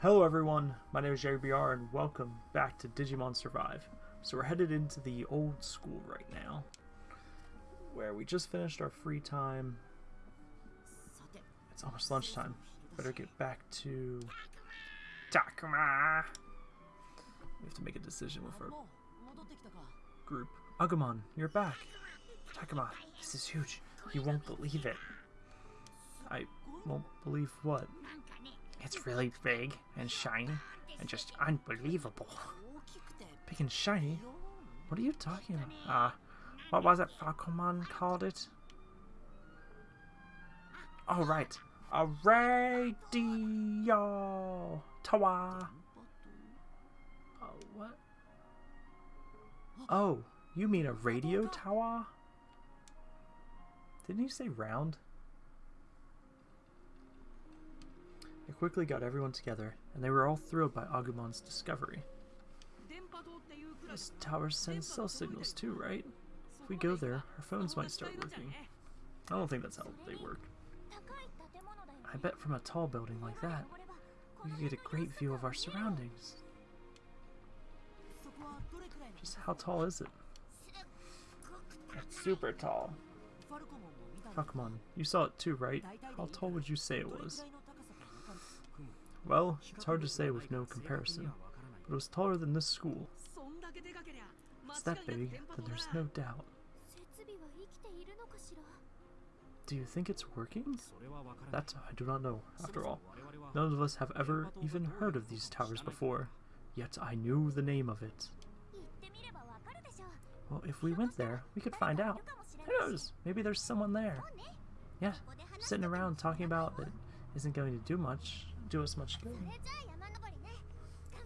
Hello everyone, my name is JBR and welcome back to Digimon Survive. So we're headed into the old school right now, where we just finished our free time. It's almost lunchtime. Better get back to Takuma. We have to make a decision with our group. Agumon, you're back. Takuma, this is huge. You won't believe it. I won't believe what? It's really big and shiny and just unbelievable. Big and shiny? What are you talking about? Uh, what was it Falcomon called it? Oh, right. A radio tower. Oh, what? Oh, you mean a radio tower? Didn't you say round? They quickly got everyone together, and they were all thrilled by Agumon's discovery. This tower sends cell signals too, right? If we go there, our phones might start working. I don't think that's how they work. I bet from a tall building like that, we could get a great view of our surroundings. Just how tall is it? It's super tall. Falcomon, you saw it too, right? How tall would you say it was? Well, it's hard to say with no comparison, but it was taller than this school. It's that big that there's no doubt. Do you think it's working? That I do not know, after all. None of us have ever even heard of these towers before, yet I knew the name of it. Well, if we went there, we could find out. Who knows? Maybe there's someone there. Yeah, sitting around talking about it isn't going to do much, do us much good.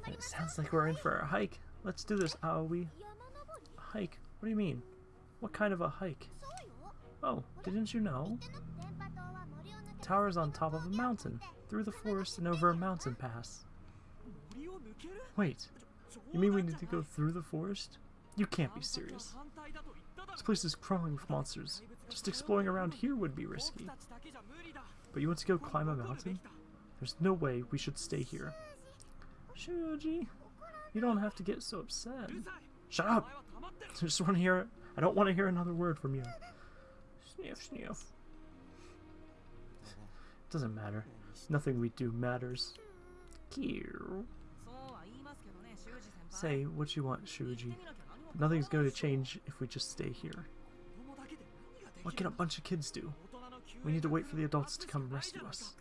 It sounds like we're in for a hike. Let's do this, Aoi. Hike? What do you mean? What kind of a hike? Oh, didn't you know? Tower's on top of a mountain, through the forest and over a mountain pass. Wait, you mean we need to go through the forest? You can't be serious. This place is crawling with monsters. Just exploring around here would be risky. But you want to go climb a mountain? There's no way we should stay here. Shuji, you don't have to get so upset. Shut up! I just want to hear. I don't want to hear another word from you. Sniff, sniff. It doesn't matter. Nothing we do matters. Say what you want, Shuji. Nothing's going to change if we just stay here. What can a bunch of kids do? We need to wait for the adults to come rescue us.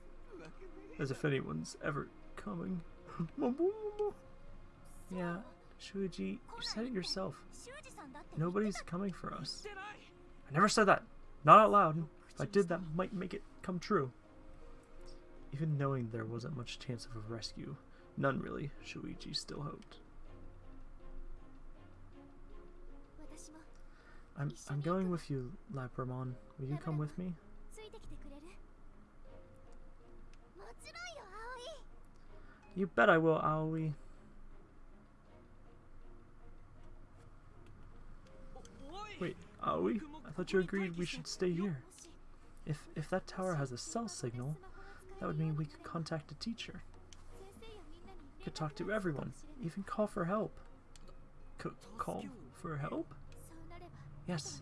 As if anyone's ever coming. yeah, Shuji, you said it yourself. Nobody's coming for us. I never said that. Not out loud. If I did, that might make it come true. Even knowing there wasn't much chance of a rescue, none really, Shuji still hoped. I'm, I'm going with you, Labramon. Will you come with me? You bet I will, Aoi. Wait, Aoi? I thought you agreed we should stay here. If, if that tower has a cell signal, that would mean we could contact a teacher. Could talk to everyone, even call for help. C call for help? Yes,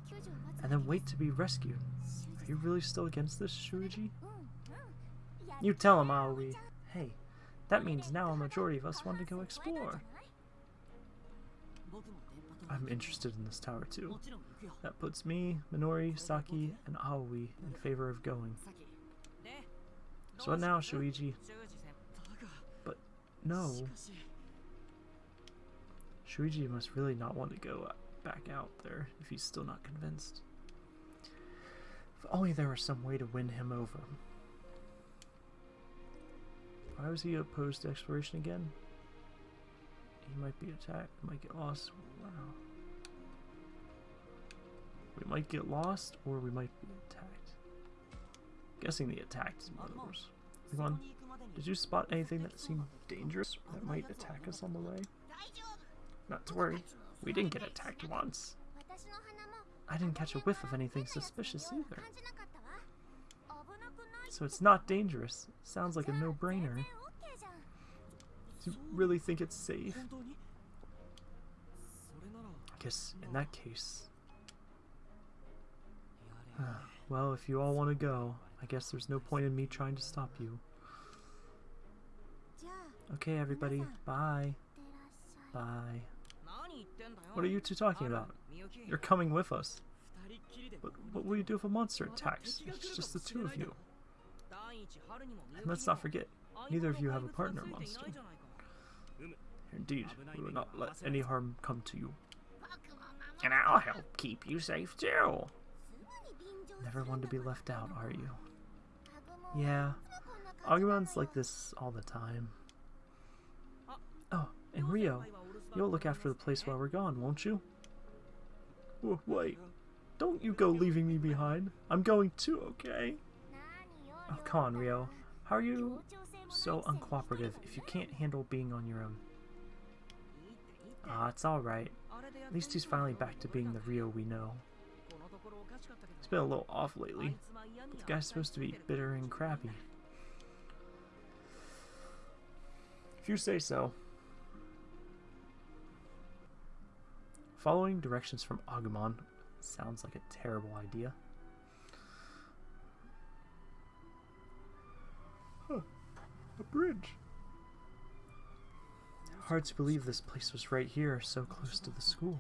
and then wait to be rescued. Are you really still against this, Shuji? You tell him, Aoi. Hey, that means now a majority of us want to go explore. I'm interested in this tower too. That puts me, Minoru, Saki, and Aoi in favor of going. So what now, Shuji? But no. Shuji must really not want to go back out there if he's still not convinced. If only there was some way to win him over. Why was he opposed to exploration again? He might be attacked, might get lost. Wow. We might get lost, or we might be attacked. guessing the attacked is others. Come on. Did you spot anything that seemed dangerous that might attack us on the way? Not to worry. We didn't get attacked once. I didn't catch a whiff of anything suspicious either so it's not dangerous. Sounds like a no-brainer. Do you really think it's safe? I guess in that case... well, if you all want to go, I guess there's no point in me trying to stop you. Okay, everybody. Bye. Bye. What are you two talking about? You're coming with us. But what will you do if a monster attacks? It's just the two of you. And let's not forget, neither of you have a partner, monster. Indeed, we will not let any harm come to you. And I'll help keep you safe too. Never one to be left out, are you? Yeah, Agumon's like this all the time. Oh, and Ryo, you'll look after the place while we're gone, won't you? Wait, don't you go leaving me behind. I'm going too, okay? Oh, come on, Ryo. How are you so uncooperative if you can't handle being on your own? Ah, it's alright. At least he's finally back to being the Ryo we know. He's been a little off lately. But the guy's supposed to be bitter and crappy. If you say so. Following directions from Agumon sounds like a terrible idea. A bridge. Hard to believe this place was right here, so close to the school.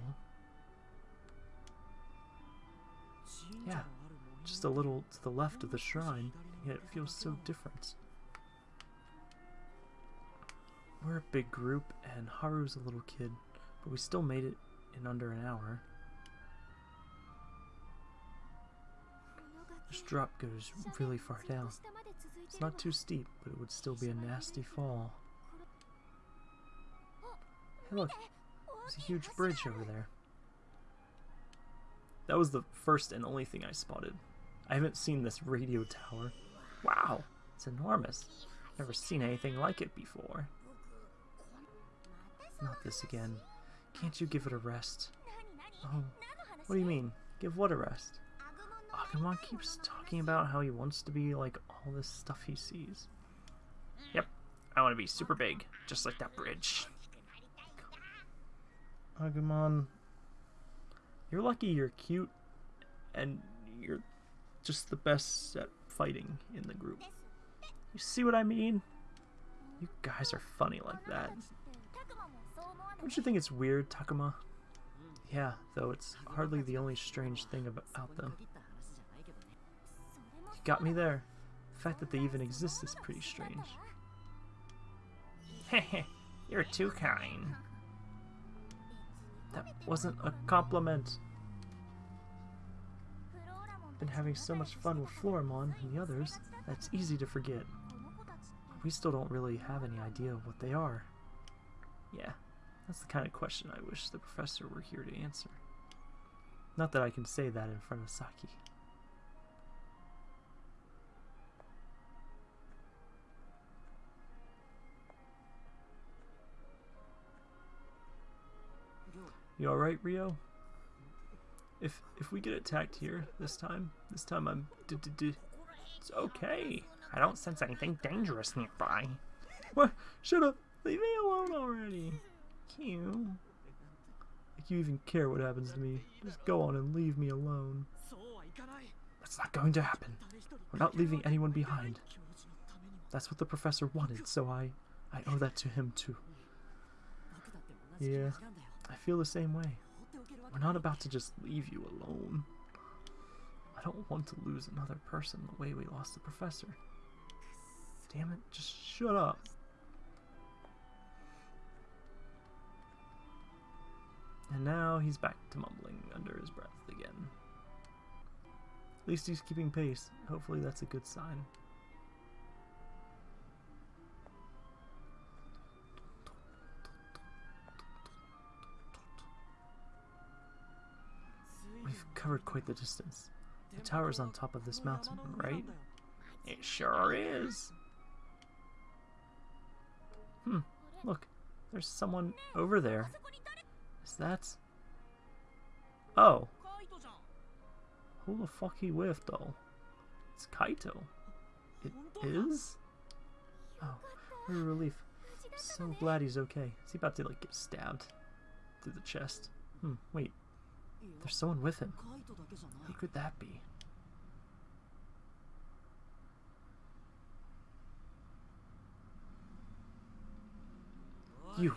Yeah, Just a little to the left of the shrine, yet it feels so different. We're a big group, and Haru's a little kid, but we still made it in under an hour. This drop goes really far down. It's not too steep, but it would still be a nasty fall. Hey look, there's a huge bridge over there. That was the first and only thing I spotted. I haven't seen this radio tower. Wow, it's enormous. Never seen anything like it before. Not this again. Can't you give it a rest? Oh, what do you mean? Give what a rest? Agumon keeps talking about how he wants to be like all this stuff he sees. Yep, I want to be super big, just like that bridge. Agumon, you're lucky you're cute, and you're just the best at fighting in the group. You see what I mean? You guys are funny like that. Don't you think it's weird, Takuma? Yeah, though it's hardly the only strange thing about them. Got me there. The fact that they even exist is pretty strange. Heh you're too kind. That wasn't a compliment. Been having so much fun with Floramon and the others, that's easy to forget. We still don't really have any idea what they are. Yeah, that's the kind of question I wish the professor were here to answer. Not that I can say that in front of Saki. You alright, Ryo? If if we get attacked here this time, this time I'm... D -d -d it's okay. I don't sense anything dangerous nearby. What? Shut up! Leave me alone already! You. Like you even care what happens to me. Just go on and leave me alone. That's not going to happen. We're not leaving anyone behind. That's what the professor wanted, so I... I owe that to him, too. Yeah, I feel the same way. We're not about to just leave you alone. I don't want to lose another person the way we lost the professor. Damn it, just shut up. And now he's back to mumbling under his breath again. At least he's keeping pace. Hopefully that's a good sign. covered quite the distance. The tower is on top of this mountain, right? It sure is. Hmm, look, there's someone over there. Is that... Oh. Who the fuck he with, though? It's Kaito. It is? Oh, what a relief. I'm so glad he's okay. Is he about to, like, get stabbed through the chest? Hmm, wait. There's someone with him. Who could that be? You!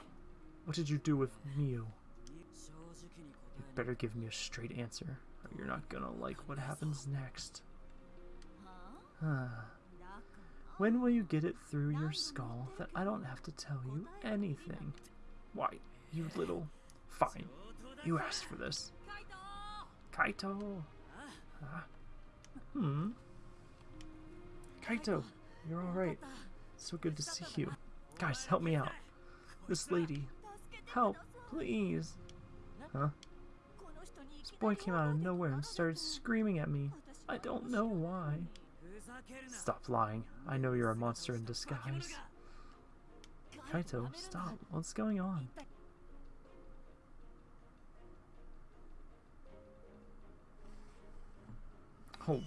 What did you do with Mio? You better give me a straight answer, or you're not gonna like what happens next. Huh. When will you get it through your skull that I don't have to tell you anything? Why, you little... Fine. You asked for this. Kaito! Hmm? Kaito, you're alright. So good to see you. Guys, help me out. This lady. Help, please. Huh? This boy came out of nowhere and started screaming at me. I don't know why. Stop lying. I know you're a monster in disguise. Kaito, stop. What's going on? Oh.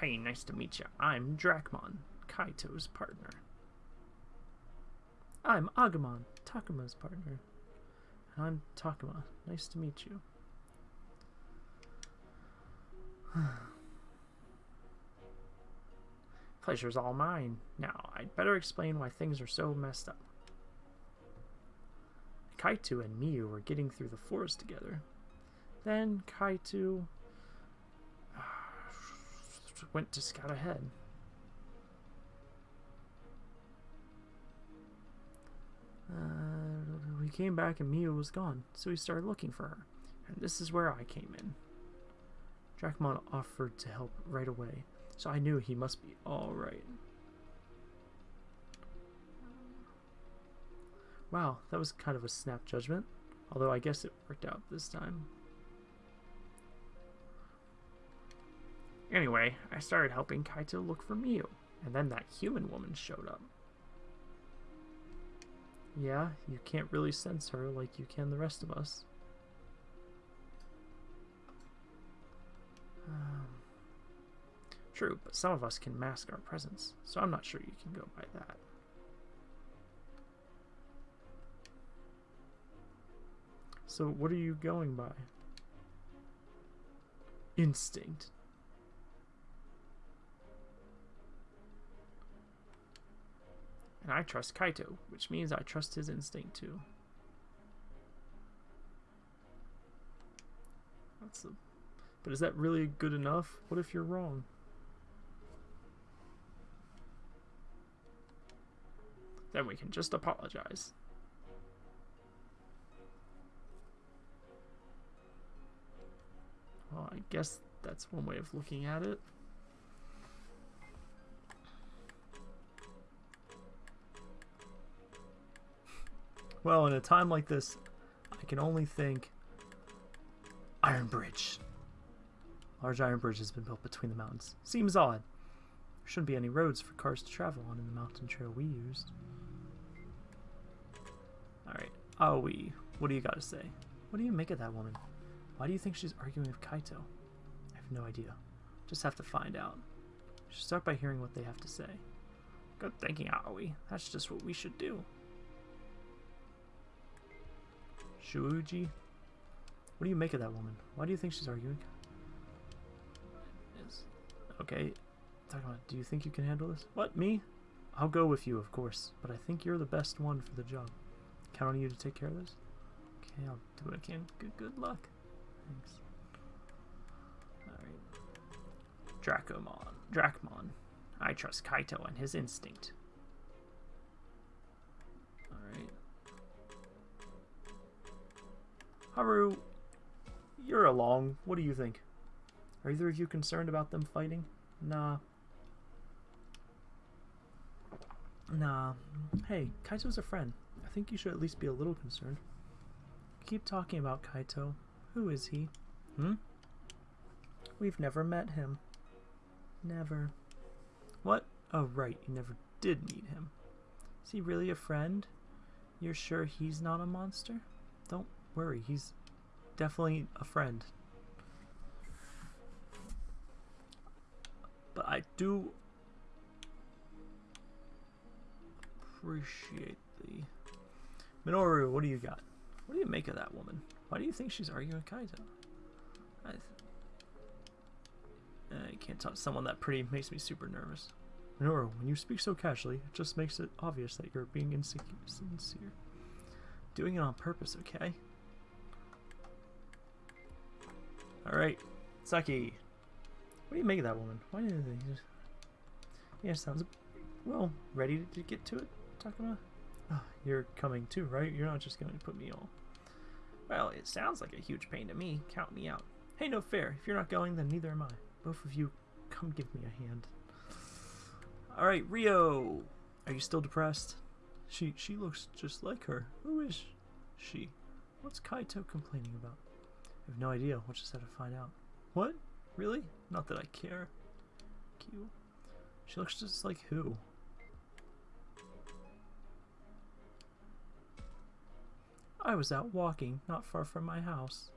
Hey, nice to meet you. I'm Dracmon, Kaito's partner. I'm Agumon, Takuma's partner. And I'm Takuma. Nice to meet you. Pleasure's all mine. Now, I'd better explain why things are so messed up. Kaito and Miu were getting through the forest together. Then Kaito went to scout ahead. Uh, we came back and Miu was gone, so we started looking for her. And this is where I came in. Dracmon offered to help right away, so I knew he must be alright. Wow, that was kind of a snap judgment, although I guess it worked out this time. Anyway, I started helping Kaito look for Miu, and then that human woman showed up. Yeah, you can't really sense her like you can the rest of us. Um, true, but some of us can mask our presence, so I'm not sure you can go by that. So, what are you going by? Instinct. And I trust Kaito, which means I trust his instinct too. That's but is that really good enough? What if you're wrong? Then we can just apologize. Well, I guess that's one way of looking at it. Well, in a time like this, I can only think Iron Bridge. Large iron bridge has been built between the mountains. Seems odd. There shouldn't be any roads for cars to travel on in the mountain trail we used. Alright, Aoi, what do you got to say? What do you make of that woman? Why do you think she's arguing with Kaito? I have no idea. Just have to find out. Should start by hearing what they have to say. Good thinking, Aoi. That's just what we should do. Shuji? What do you make of that woman? Why do you think she's arguing? Is okay. Talking about, do you think you can handle this? What, me? I'll go with you, of course, but I think you're the best one for the job. Count on you to take care of this? Okay, I'll do what I can. Good, good luck. Thanks. Alright. Dracomon. Dracmon. I trust Kaito and his instinct. Haru, you're along. What do you think? Are either of you concerned about them fighting? Nah. Nah. Hey, Kaito's a friend. I think you should at least be a little concerned. Keep talking about Kaito. Who is he? Hmm? We've never met him. Never. What? Oh, right, you never did meet him. Is he really a friend? You're sure he's not a monster? Don't worry, he's definitely a friend. But I do. appreciate the... Minoru, what do you got? What do you make of that woman? Why do you think she's arguing Kaito? I, I can't talk to someone that pretty makes me super nervous. Minoru, when you speak so casually, it just makes it obvious that you're being insecure, sincere. Doing it on purpose, okay? Alright, Saki. What do you make of that woman? Why did they just... Yeah, sounds... Well, ready to get to it, Takuma? Oh, you're coming too, right? You're not just going to put me on. Well, it sounds like a huge pain to me. Count me out. Hey, no fair. If you're not going, then neither am I. Both of you, come give me a hand. Alright, Ryo! Are you still depressed? She she looks just like her. Who is she? What's Kaito complaining about? Have no idea. We'll just have to find out. What? Really? Not that I care. Q. She looks just like who? I was out walking not far from my house.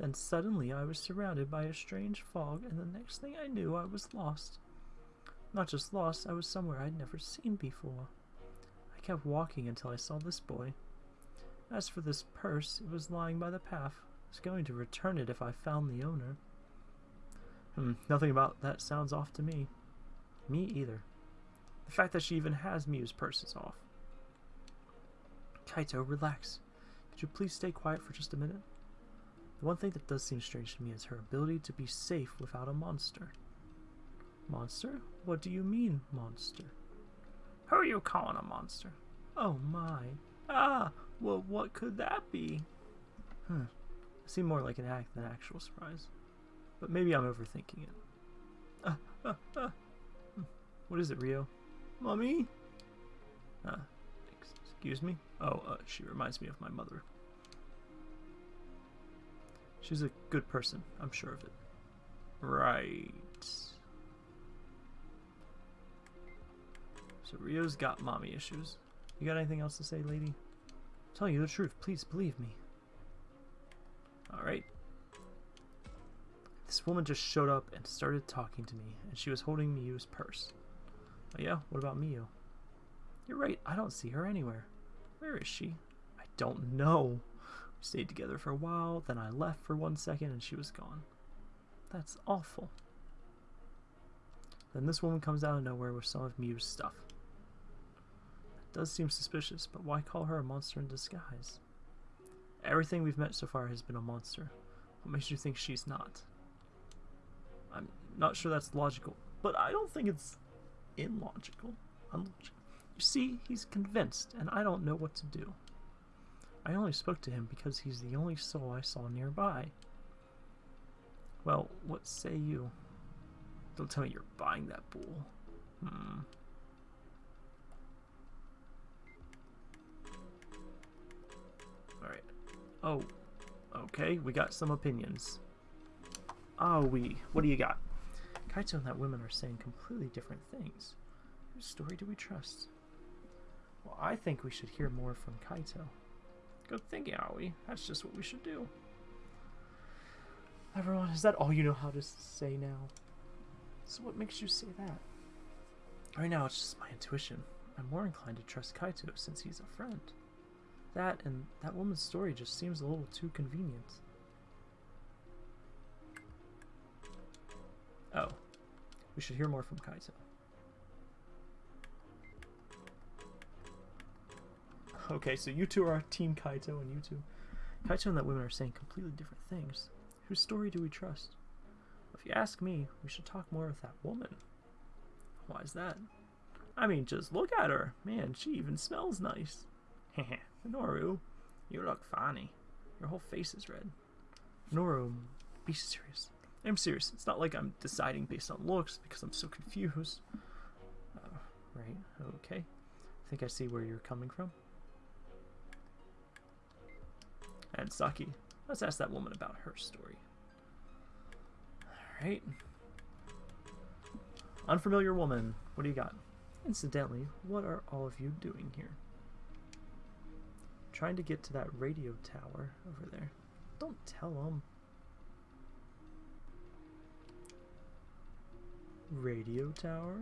Then suddenly I was surrounded by a strange fog, and the next thing I knew I was lost. Not just lost, I was somewhere I'd never seen before. I kept walking until I saw this boy. As for this purse, it was lying by the path. Was going to return it if I found the owner. Hmm, nothing about that sounds off to me. Me either. The fact that she even has Miu's purse is off. Kaito, relax. Could you please stay quiet for just a minute? The one thing that does seem strange to me is her ability to be safe without a monster. Monster? What do you mean, monster? Who are you calling a monster? Oh my. Ah, well, what could that be? Hmm. Seemed more like an act than actual surprise. But maybe I'm overthinking it. Uh, uh, uh. What is it, Ryo? Mommy? Uh, excuse me? Oh, uh, she reminds me of my mother. She's a good person, I'm sure of it. Right. So Ryo's got mommy issues. You got anything else to say, lady? I'm telling you the truth, please believe me. Alright. This woman just showed up and started talking to me, and she was holding Miu's purse. Oh yeah? What about Miu? You're right, I don't see her anywhere. Where is she? I don't know. We stayed together for a while, then I left for one second and she was gone. That's awful. Then this woman comes out of nowhere with some of Miu's stuff. That does seem suspicious, but why call her a monster in disguise? Everything we've met so far has been a monster. What makes you think she's not? I'm not sure that's logical, but I don't think it's illogical. Unlogical. You see, he's convinced, and I don't know what to do. I only spoke to him because he's the only soul I saw nearby. Well, what say you? Don't tell me you're buying that bull. Hmm. Alright. Oh, okay, we got some opinions. Ah, oh, we. What do you got? Kaito and that woman are saying completely different things. Whose story do we trust? Well, I think we should hear more from Kaito. Good thinking, Aoi. That's just what we should do. Everyone, is that all you know how to say now? So what makes you say that? Right now, it's just my intuition. I'm more inclined to trust Kaito since he's a friend. That and that woman's story just seems a little too convenient. Oh. We should hear more from Kaito. Okay, so you two are Team Kaito and you two. Kaito and that woman are saying completely different things. Whose story do we trust? If you ask me, we should talk more with that woman. Why is that? I mean, just look at her. Man, she even smells nice. Heh Minoru, you look funny. Your whole face is red. Minoru, be serious. I'm serious. It's not like I'm deciding based on looks because I'm so confused. Uh, right, okay. I think I see where you're coming from. And Saki, let's ask that woman about her story. Alright. Unfamiliar woman, what do you got? Incidentally, what are all of you doing here? Trying to get to that radio tower over there. Don't tell them. Radio tower?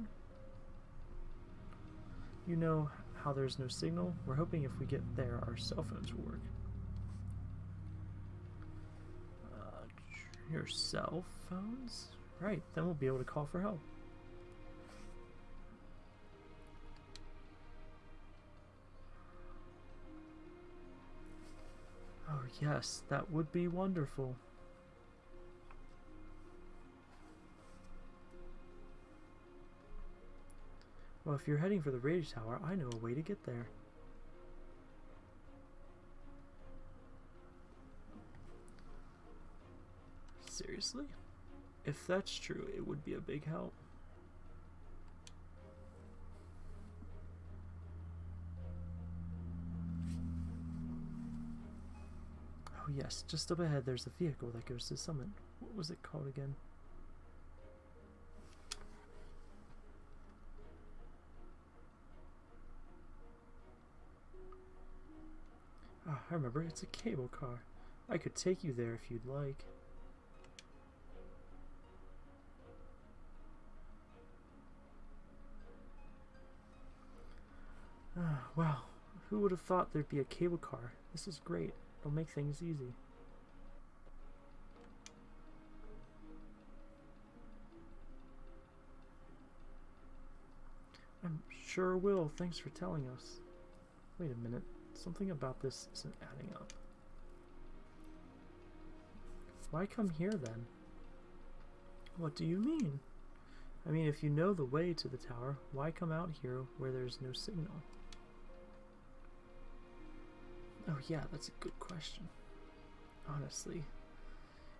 You know how there's no signal. We're hoping if we get there, our cell phones will work. Uh, your cell phones? Right, then we'll be able to call for help. Yes, that would be wonderful. Well, if you're heading for the radio tower, I know a way to get there. Seriously? If that's true, it would be a big help. Yes, just up ahead there's a vehicle that goes to Summit. What was it called again? Ah, I remember, it's a cable car. I could take you there if you'd like. Ah, wow. Who would have thought there'd be a cable car? This is great. It'll make things easy. I'm sure will. Thanks for telling us. Wait a minute. Something about this isn't adding up. Why come here then? What do you mean? I mean, if you know the way to the tower, why come out here where there's no signal? Oh yeah, that's a good question. Honestly,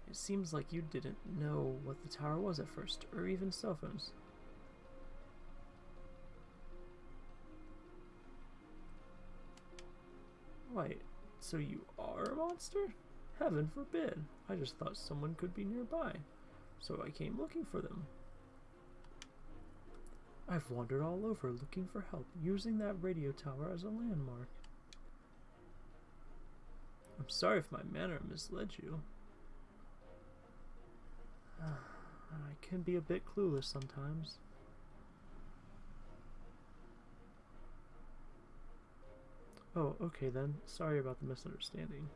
it seems like you didn't know what the tower was at first, or even cell phones. Wait, so you are a monster? Heaven forbid. I just thought someone could be nearby, so I came looking for them. I've wandered all over looking for help, using that radio tower as a landmark. I'm sorry if my manner misled you. I can be a bit clueless sometimes. Oh, okay then. Sorry about the misunderstanding.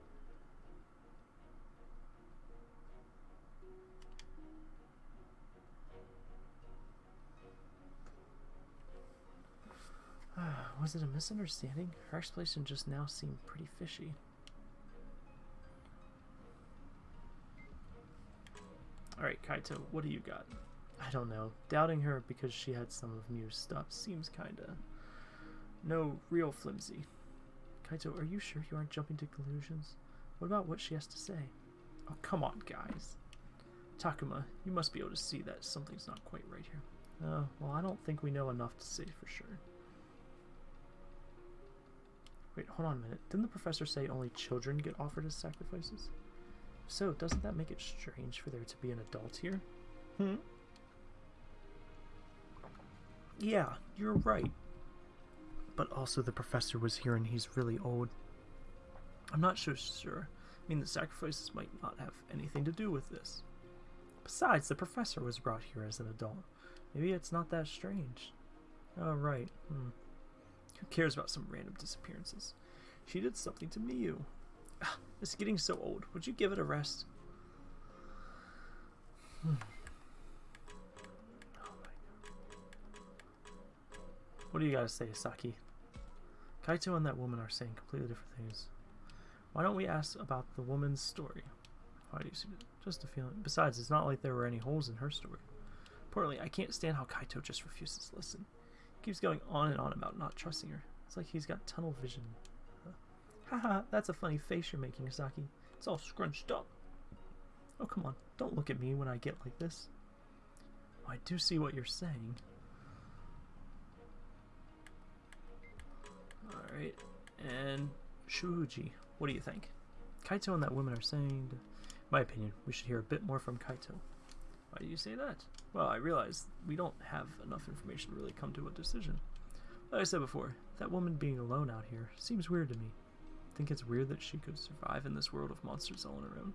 Was it a misunderstanding? Her explanation just now seemed pretty fishy. Alright, Kaito, what do you got? I don't know. Doubting her because she had some of Miu's stuff seems kinda... No, real flimsy. Kaito, are you sure you aren't jumping to conclusions? What about what she has to say? Oh, come on, guys. Takuma, you must be able to see that something's not quite right here. Oh, well, I don't think we know enough to say for sure. Wait, hold on a minute. Didn't the professor say only children get offered as sacrifices? So, doesn't that make it strange for there to be an adult here? Hmm? Yeah, you're right. But also the professor was here and he's really old. I'm not so sure. I mean, the sacrifices might not have anything to do with this. Besides, the professor was brought here as an adult. Maybe it's not that strange. Oh, right. Hmm. Who cares about some random disappearances? She did something to Miu. It's getting so old. Would you give it a rest? Hmm. Oh what do you gotta say, Saki? Kaito and that woman are saying completely different things. Why don't we ask about the woman's story? Why do you see? Just a feeling. Besides, it's not like there were any holes in her story. Importantly, I can't stand how Kaito just refuses to listen. He keeps going on and on about not trusting her. It's like he's got tunnel vision. Haha, that's a funny face you're making, Saki. It's all scrunched up. Oh, come on. Don't look at me when I get like this. Oh, I do see what you're saying. Alright. And Shuji, what do you think? Kaito and that woman are saying... In my opinion, we should hear a bit more from Kaito. Why do you say that? Well, I realize we don't have enough information to really come to a decision. Like I said before, that woman being alone out here seems weird to me. Think it's weird that she could survive in this world of monsters all on her own?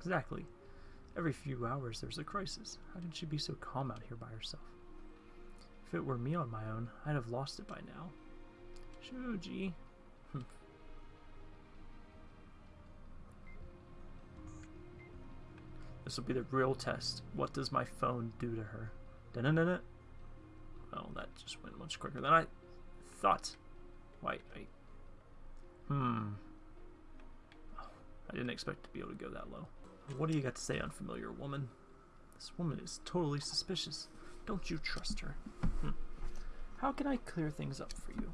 Exactly. Every few hours there's a crisis. How did she be so calm out here by herself? If it were me on my own, I'd have lost it by now. Shuji. Hmm. This will be the real test. What does my phone do to her? Da-na-na-na. Well, that just went much quicker than I thought. Why, I... Hmm. I didn't expect to be able to go that low. What do you got to say, unfamiliar woman? This woman is totally suspicious. Don't you trust her? Hmm. How can I clear things up for you?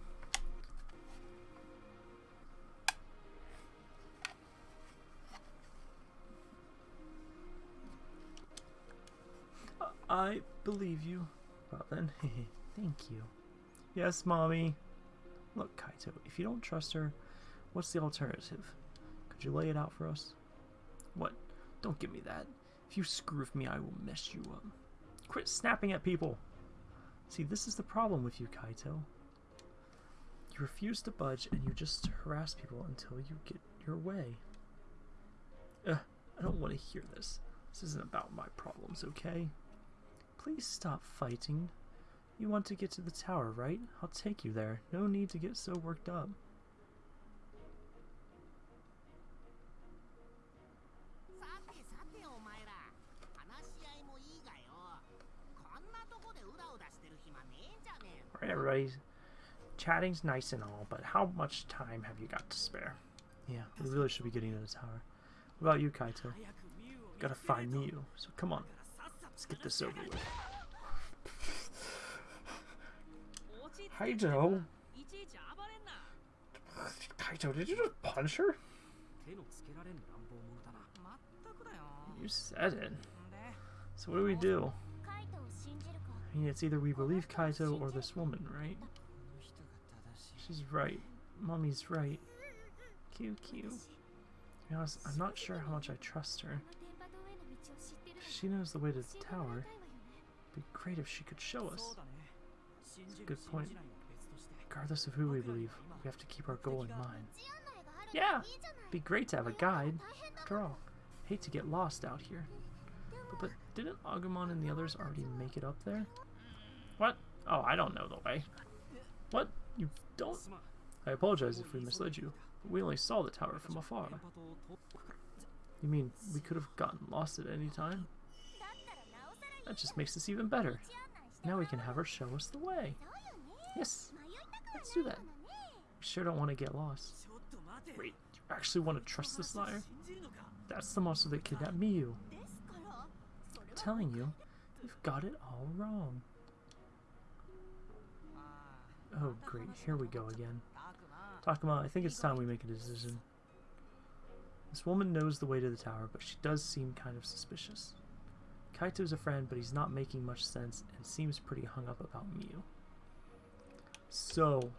I believe you. Well then, thank you. Yes, mommy. Look, Kaito, if you don't trust her, what's the alternative? Could you lay it out for us? What? Don't give me that. If you screw with me, I will mess you up. Quit snapping at people! See, this is the problem with you, Kaito. You refuse to budge and you just harass people until you get your way. Ugh, I don't want to hear this. This isn't about my problems, okay? Please stop fighting. You want to get to the tower, right? I'll take you there. No need to get so worked up. Chatting's nice and all, but how much time have you got to spare? Yeah, we really should be getting to the tower. What about you, Kaito? Gotta find Miu, so come on. Let's get this over with. Kaito! Kaito, did you just punch her? You said it. So what do we do? Mean, it's either we believe Kaito or this woman, right? She's right. Mommy's right. QQ. To be honest, I'm not sure how much I trust her. She knows the way to the tower. It'd be great if she could show us. That's a good point. Regardless of who we believe, we have to keep our goal in mind. Yeah! Be great to have a guide. After all, hate to get lost out here. But, but didn't Agumon and the others already make it up there? What? Oh, I don't know the way. What? You don't? I apologize if we misled you. We only saw the tower from afar. You mean we could have gotten lost at any time? That just makes this even better. Now we can have her show us the way. Yes, let's do that. We sure don't want to get lost. Wait, you actually want to trust this liar? That's the monster that kidnapped Miu. I'm telling you, you've got it all wrong. Oh great, here we go again. Takuma, I think it's time we make a decision. This woman knows the way to the tower, but she does seem kind of suspicious. Kaito's a friend, but he's not making much sense and seems pretty hung up about Miu. So...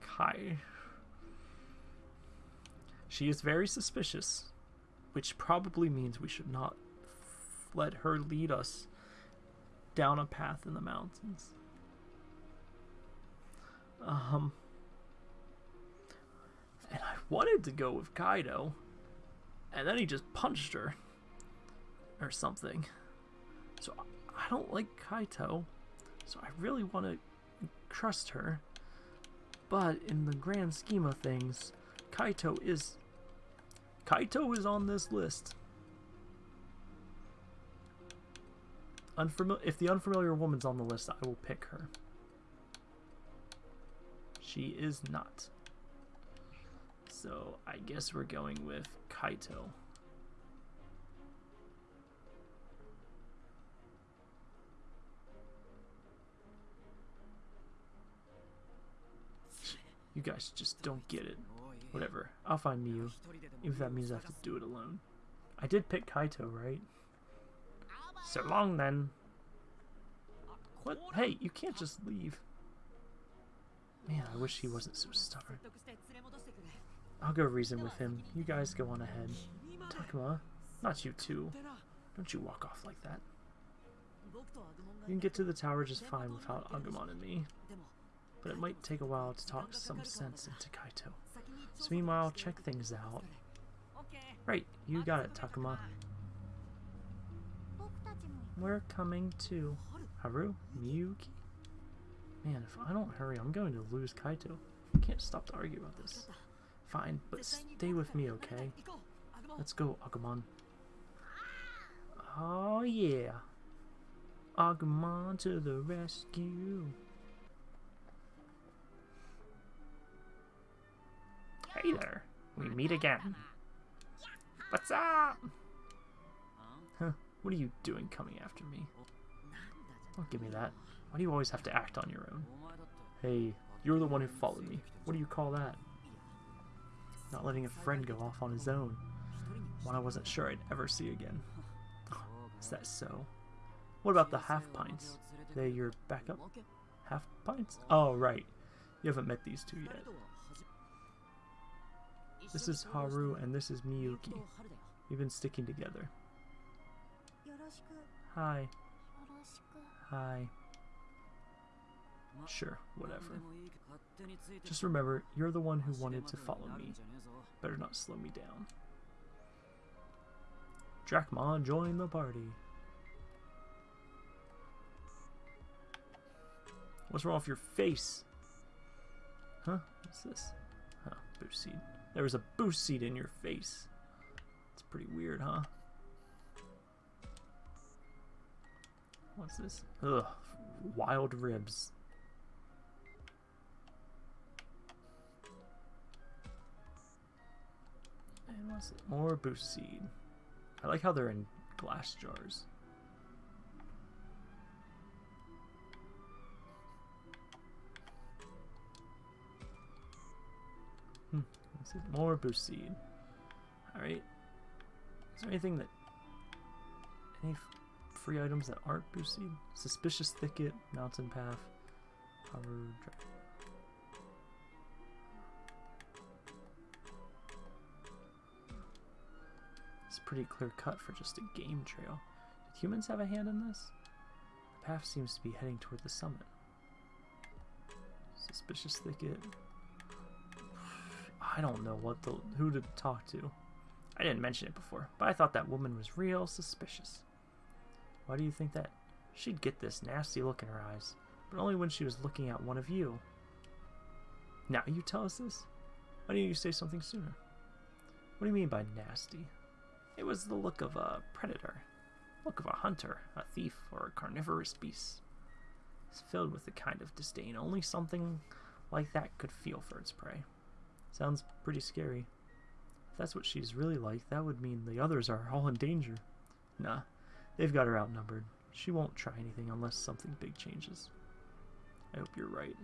Kai... She is very suspicious, which probably means we should not let her lead us down a path in the mountains. Um, and I wanted to go with Kaido, and then he just punched her or something. So I- don't like Kaito, so I really want to trust her. But in the grand scheme of things, Kaito is Kaito is on this list. If the unfamiliar woman's on the list, I will pick her. She is not. So I guess we're going with Kaito. You guys just don't get it. Whatever. I'll find Miu, if that means I have to do it alone. I did pick Kaito, right? So long then. What? Hey, you can't just leave. Man, I wish he wasn't so stubborn. I'll go reason with him. You guys go on ahead. Takuma, not you too. Don't you walk off like that. You can get to the tower just fine without Agumon and me. But it might take a while to talk some sense into Kaito. So meanwhile, check things out. Right, you got it, Takuma. We're coming to Haru Miyuki. Man, if I don't hurry, I'm going to lose Kaito. I can't stop to argue about this. Fine, but stay with me, okay? Let's go, Agumon. Oh, yeah. Agumon to the rescue. Hey there. We meet again. What's up? What are you doing coming after me? Don't give me that. Why do you always have to act on your own? Hey, you're the one who followed me. What do you call that? Not letting a friend go off on his own. One I wasn't sure I'd ever see again. Is that so? What about the half pints? They your backup? Half pints? Oh, right. You haven't met these two yet. This is Haru and this is Miyuki. We've been sticking together. Hi. Hi. Sure, whatever. Just remember, you're the one who wanted to follow me. Better not slow me down. Dracmon, join the party. What's wrong with your face? Huh? What's this? Huh, boost seed. There was a boost seed in your face. It's pretty weird, huh? What's this? Ugh, wild ribs. And what's it? More boost seed. I like how they're in glass jars. Hmm. What's it? More boost seed. Alright. Is there anything that. Any free items that aren't boost seed? Suspicious Thicket, Mountain Path, Hover. It's pretty clear cut for just a game trail. Did humans have a hand in this? The path seems to be heading toward the summit. Suspicious thicket. I don't know what the who to talk to. I didn't mention it before, but I thought that woman was real suspicious. Why do you think that? She'd get this nasty look in her eyes, but only when she was looking at one of you. Now you tell us this? Why didn't you say something sooner? What do you mean by nasty? It was the look of a predator, look of a hunter, a thief, or a carnivorous beast. It's filled with the kind of disdain only something like that could feel for its prey. Sounds pretty scary. If that's what she's really like, that would mean the others are all in danger. Nah, they've got her outnumbered. She won't try anything unless something big changes. I hope you're right.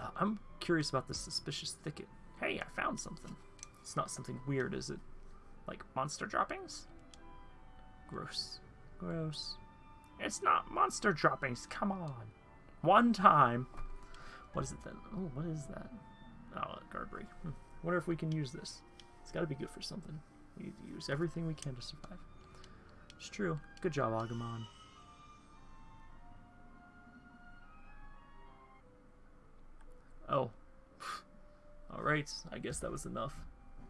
Uh, I'm curious about the suspicious thicket. Hey, I found something. It's not something weird, is it? Like monster droppings? Gross. Gross. It's not monster droppings, come on. One time. What is it then? Oh, what is that? Oh, a Guard Break. Hmm. Wonder if we can use this. It's gotta be good for something. We need to use everything we can to survive. It's true. Good job, Agumon. Oh. Alright, I guess that was enough.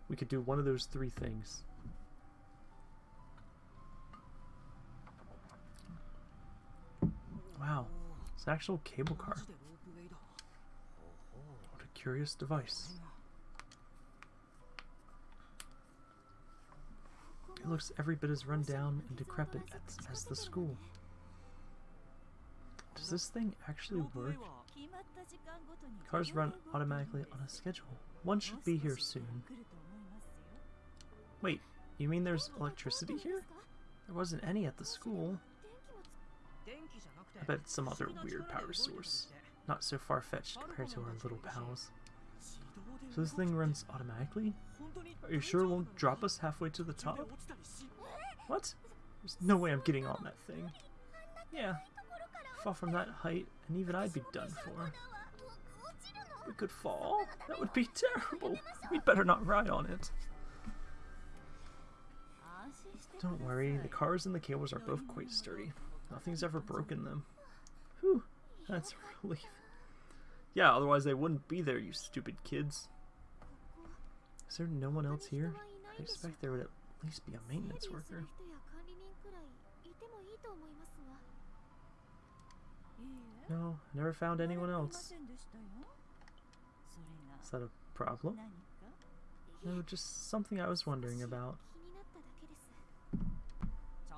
We could do one of those three things. Wow, it's an actual cable car. What a curious device. Looks every bit as run down and decrepit as, as the school. Does this thing actually work? Cars run automatically on a schedule. One should be here soon. Wait, you mean there's electricity here? There wasn't any at the school. I bet it's some other weird power source. Not so far-fetched compared to our little pals. So this thing runs automatically? Are you sure it won't drop us halfway to the top? What? There's no way I'm getting on that thing. Yeah, fall from that height, and even I'd be done for. We could fall? That would be terrible. We'd better not ride on it. Don't worry, the cars and the cables are both quite sturdy. Nothing's ever broken them. Whew, that's a relief. Yeah, otherwise they wouldn't be there, you stupid kids. Is there no one else here? I expect there would at least be a maintenance worker. No, never found anyone else. Is that a problem? No, just something I was wondering about.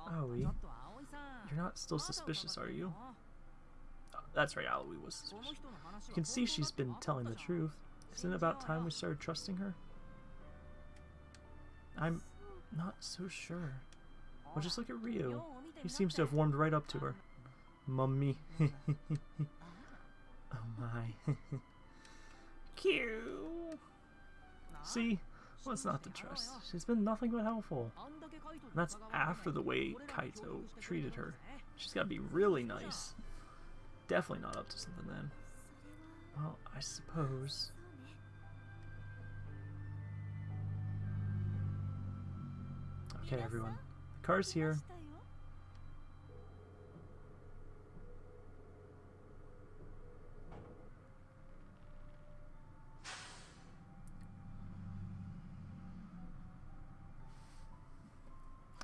Aoi, you're not still suspicious, are you? That's right, Aoi was suspicious. You can see she's been telling the truth. Isn't it about time we started trusting her? I'm not so sure. Well, just look at Ryo. He seems to have warmed right up to her. Mummy. oh my. Q. See? What's well, not to trust? She's been nothing but helpful. And that's after the way Kaito treated her. She's gotta be really nice definitely not up to something then. Well, I suppose... Okay, everyone. The car's here.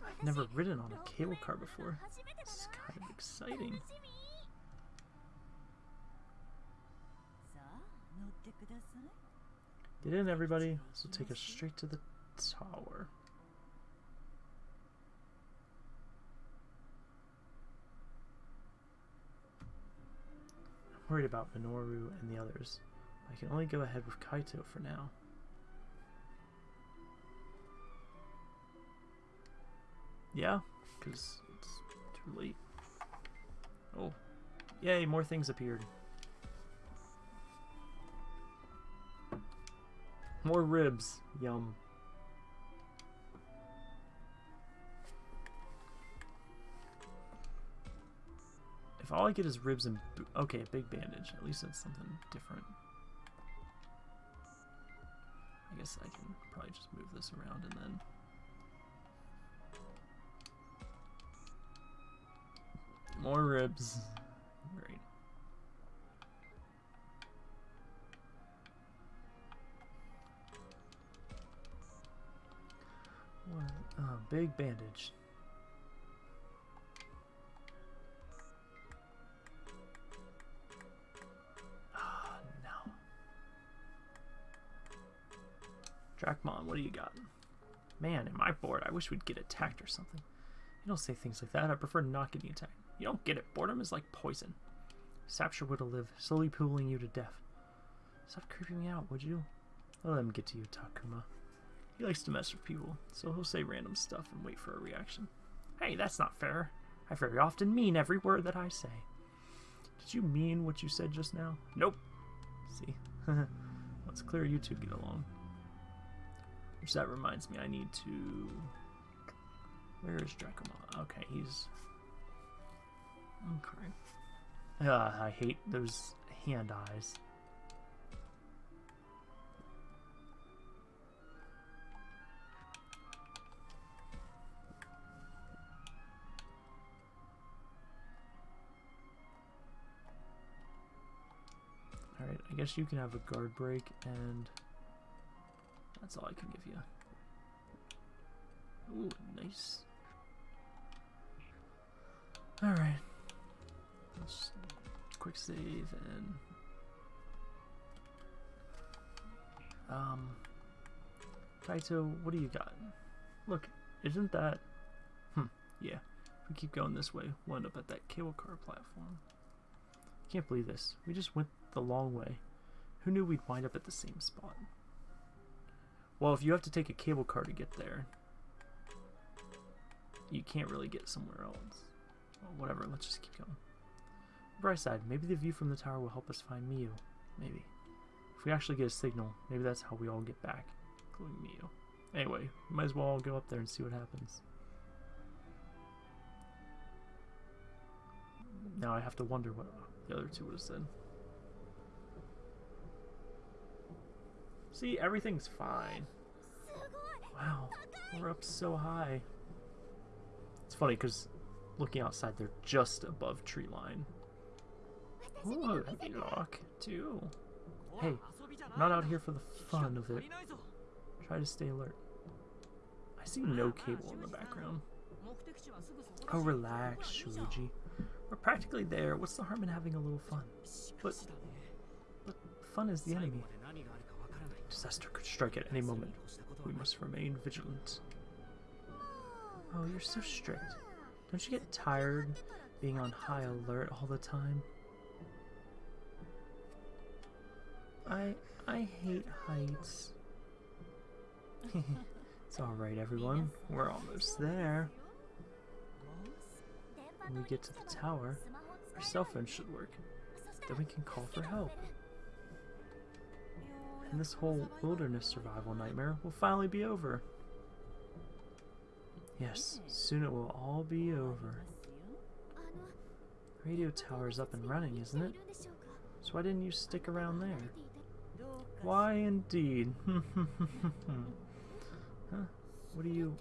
I've never ridden on a cable car before. This is kind of exciting. Get in, everybody. This will take us straight to the tower. I'm worried about Minoru and the others. I can only go ahead with Kaito for now. Yeah, because it's too late. Oh, yay, more things appeared. More ribs. Yum. If all I get is ribs and okay, a big bandage. At least that's something different. I guess I can probably just move this around and then. More ribs. Uh, big bandage. Ah, no. Dracmon, what do you got? Man, am I bored? I wish we'd get attacked or something. You don't say things like that. I prefer not getting attacked. You don't get it. Boredom is like poison. Saps your will to live, slowly pooling you to death. Stop creeping me out, would you? I'll let him get to you, Takuma. He likes to mess with people, so he'll say random stuff and wait for a reaction. Hey, that's not fair. I very often mean every word that I say. Did you mean what you said just now? Nope. See? well, it's clear you two get along. Which that reminds me, I need to... Where is Dracmon? Okay, he's... Okay. Uh, I hate those hand eyes. I guess you can have a guard break, and that's all I can give you. Ooh, nice. Alright. Let's quick save and um Kaito, what do you got? Look, isn't that hmm, yeah. If we keep going this way, we'll end up at that cable car platform. Can't believe this. We just went the long way. Who knew we'd wind up at the same spot? Well, if you have to take a cable car to get there, you can't really get somewhere else. Well, whatever, let's just keep going. Bright side, maybe the view from the tower will help us find Miu. Maybe. If we actually get a signal, maybe that's how we all get back, including Miu. Anyway, might as well all go up there and see what happens. Now I have to wonder what the other two would have said. See, everything's fine. Wow, we're up so high. It's funny because looking outside, they're just above tree line. Oh, that'd lock too. Hey, not out here for the fun of it. Try to stay alert. I see no cable in the background. Oh, relax, Shuji. We're practically there. What's the harm in having a little fun? But, but fun is the enemy. Disaster could strike at any moment. We must remain vigilant. Oh, you're so strict. Don't you get tired being on high alert all the time? I I hate heights. it's alright everyone, we're almost there. When we get to the tower, our cell phone should work. Then we can call for help. And this whole wilderness survival nightmare will finally be over. Yes, soon it will all be over. Radio tower's up and running, isn't it? So why didn't you stick around there? Why indeed? huh? What do you...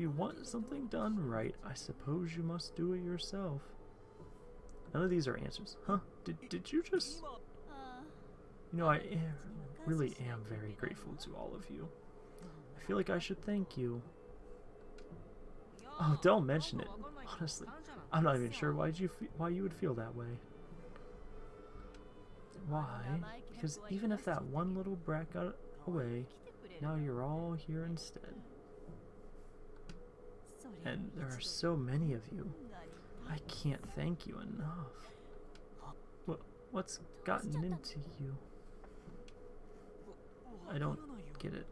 If you want something done right, I suppose you must do it yourself. None of these are answers. Huh? Did, did you just... You know, I am, really am very grateful to all of you. I feel like I should thank you. Oh, don't mention it. Honestly, I'm not even sure why you why you would feel that way. Why? Because even if that one little brat got away, now you're all here instead. And there are so many of you. I can't thank you enough. What what's gotten into you? I don't get it.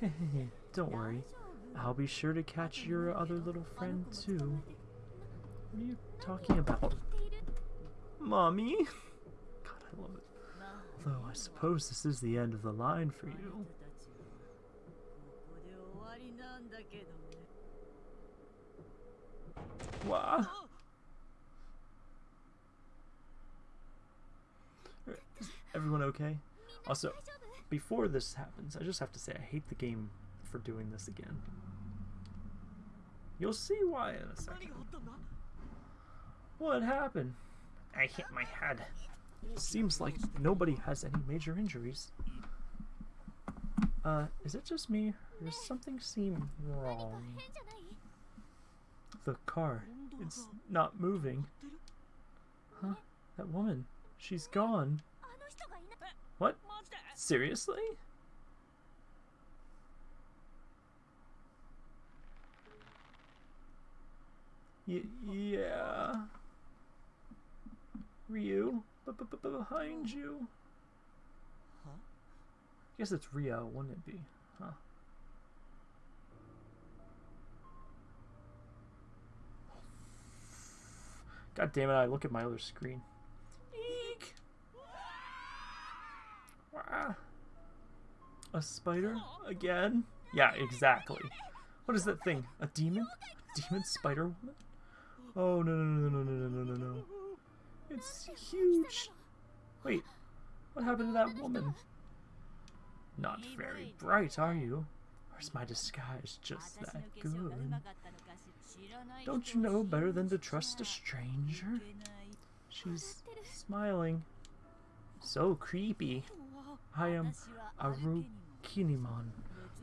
don't worry. I'll be sure to catch your other little friend too. What are you talking about? Mommy? God, I love it. Although I suppose this is the end of the line for you. Wow. Is everyone okay? Also, before this happens, I just have to say I hate the game for doing this again. You'll see why in a second. What happened? I hit my head. Seems like nobody has any major injuries. Uh, is it just me? Or does something seem wrong? The car. It's not moving. Huh? That woman. She's gone. What? Seriously? Y yeah. Ryo, b -b -b behind you. Guess it's Ryo, wouldn't it be? Huh? God damn it! I look at my other screen. Eek. Wah. A spider again? Yeah, exactly. What is that thing? A demon? A demon spider woman? Oh no no no no no no no no no! It's huge. Wait, what happened to that woman? Not very bright, are you? Or is my disguise just that good? Don't you know better than to trust a stranger? She's smiling. So creepy. I am a Kinimon.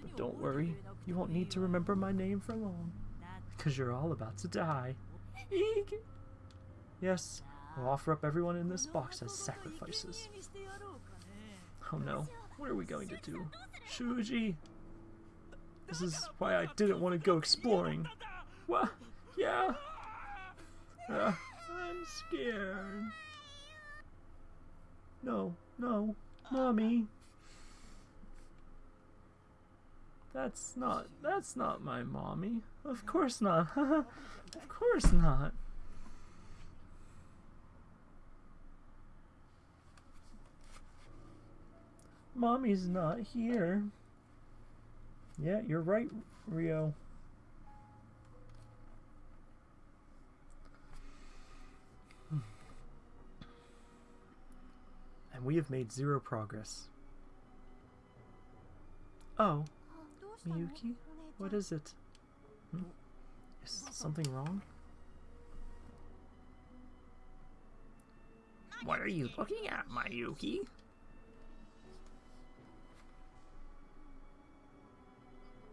But don't worry, you won't need to remember my name for long. Because you're all about to die. Eek! Yes, we'll offer up everyone in this box as sacrifices. Oh no, what are we going to do? Shuji! This is why I didn't want to go exploring. What? Yeah? Uh, I'm scared. No, no, mommy. That's not, that's not my mommy. Of course not. of course not. Mommy's not here. Yeah, you're right, Ryo. And we have made zero progress. Oh, Miyuki? What is it? Hmm? Is something wrong? What are you looking at, Miyuki?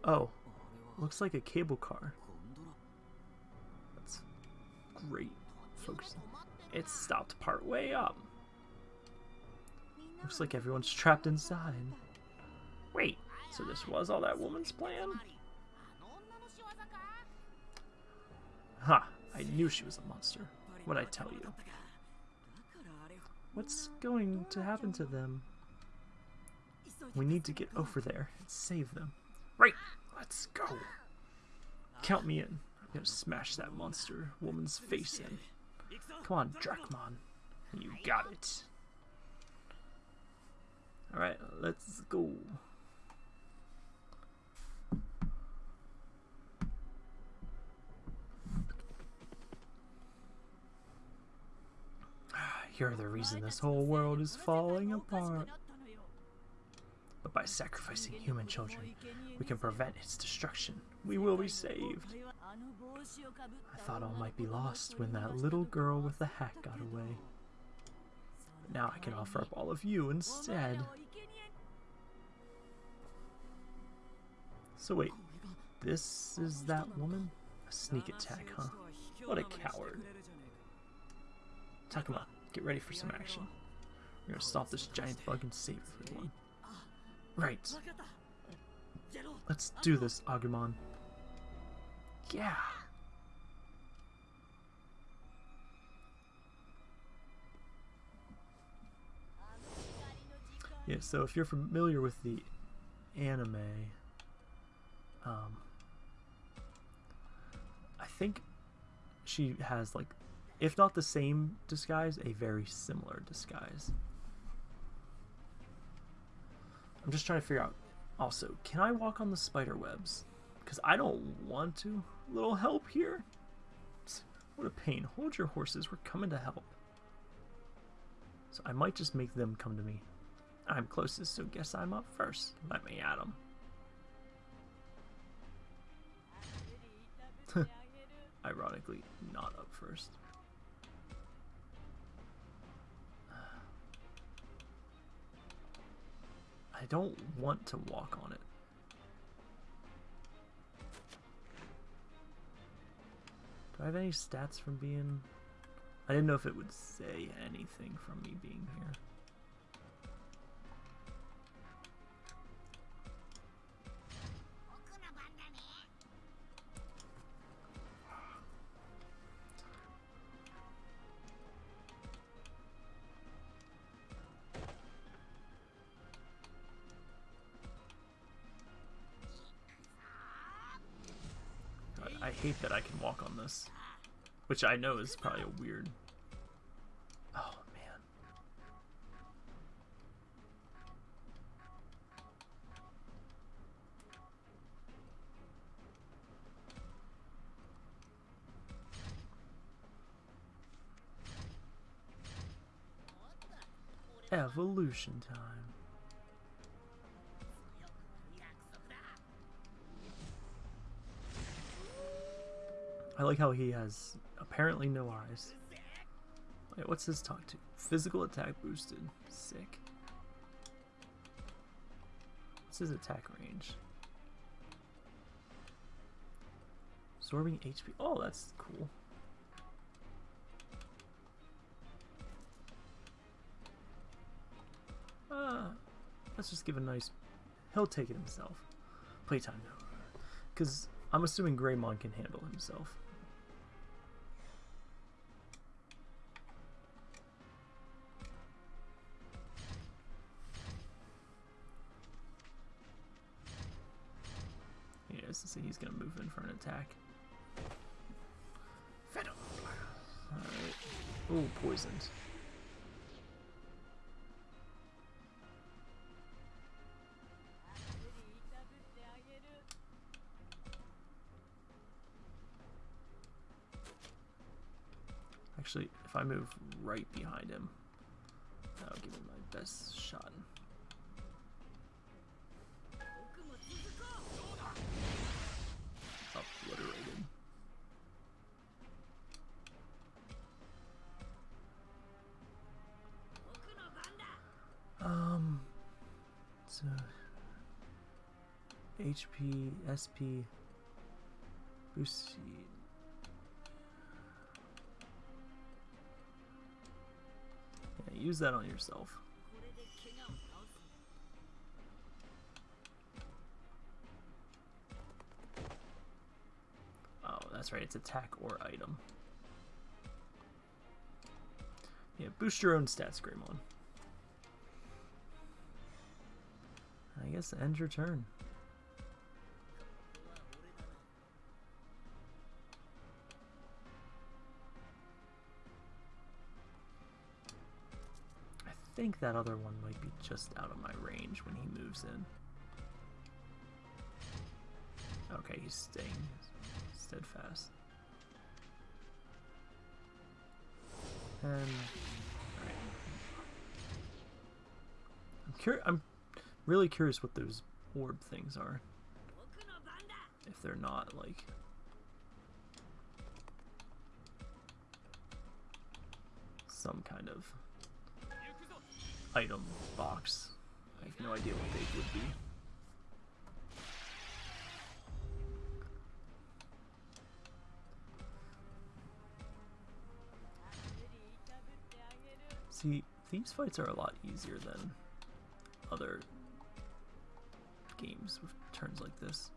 Oh, looks like a cable car. That's great folks. It stopped part way up. Looks like everyone's trapped inside. Wait, so this was all that woman's plan? Ha, huh, I knew she was a monster. What'd I tell you? What's going to happen to them? We need to get over there and save them. Right! Let's go! Count me in. I'm gonna smash that monster woman's face in. Come on, Dracmon. You got it. Alright, let's go. You're the reason this whole world is falling apart. By sacrificing human children, we can prevent its destruction. We will be saved. I thought all might be lost when that little girl with the hat got away. But now I can offer up all of you instead. So wait, this is that woman? A sneak attack, huh? What a coward. Takuma, get ready for some action. We're gonna stop this giant bug and save everyone. Right. Let's do this, Agumon. Yeah. Yeah, so if you're familiar with the anime, um, I think she has like, if not the same disguise, a very similar disguise. I'm just trying to figure out. Also, can I walk on the spider webs? Because I don't want to. A Little help here. What a pain. Hold your horses. We're coming to help. So I might just make them come to me. I'm closest, so guess I'm up first. Let me at 'em. Ironically, not up first. I don't want to walk on it. Do I have any stats from being... I didn't know if it would say anything from me being here. This. Which I know is probably a weird... Oh, man. Evolution time. I like how he has apparently no eyes. Wait, what's his talk to? Physical attack boosted. Sick. What's his attack range? Absorbing HP. Oh, that's cool. Uh, let's just give a nice. He'll take it himself. Playtime now. Because I'm assuming Greymon can handle himself. Attack. Venom. Alright. Ooh, poisoned. Actually, if I move right behind him, that'll give me my best shot. HP, SP, boost. Yeah, use that on yourself. Oh, that's right, it's attack or item. Yeah, boost your own stats, Greymon. I guess end your turn. think that other one might be just out of my range when he moves in. Okay, he's staying steadfast. And right. I'm curious. I'm really curious what those orb things are. If they're not like. Some kind of item box. I have no idea what they would be. See, these fights are a lot easier than other games with turns like this.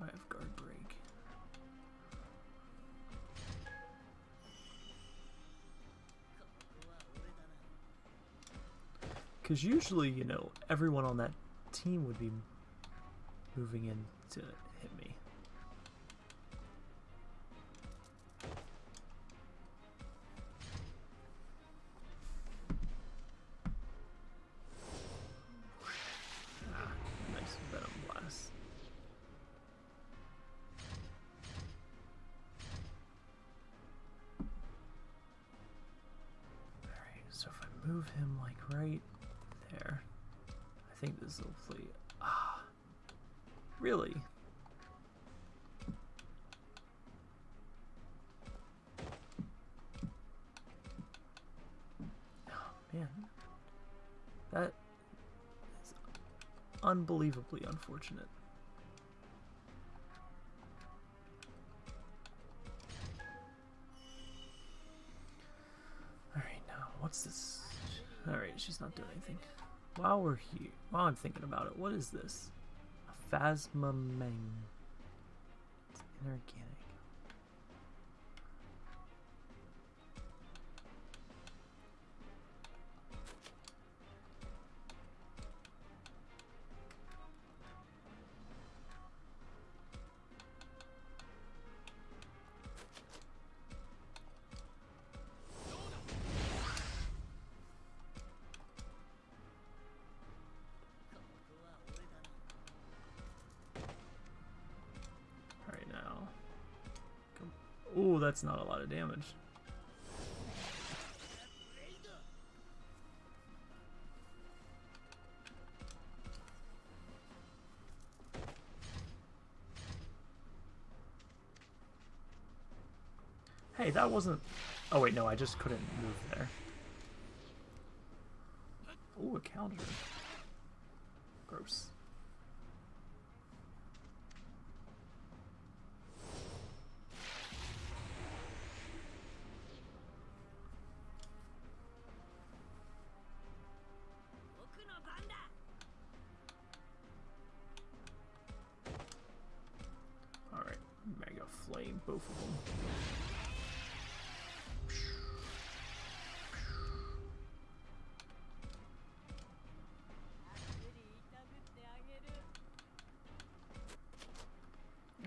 I have guard break. Because usually, you know, everyone on that team would be moving in to hit me. Unbelievably unfortunate. Alright, now, what's this? Alright, she's not doing anything. While we're here, while I'm thinking about it, what is this? A phasmamang. It's inorganic. That's not a lot of damage. Hey, that wasn't... Oh wait, no, I just couldn't move there. Ooh, a counter.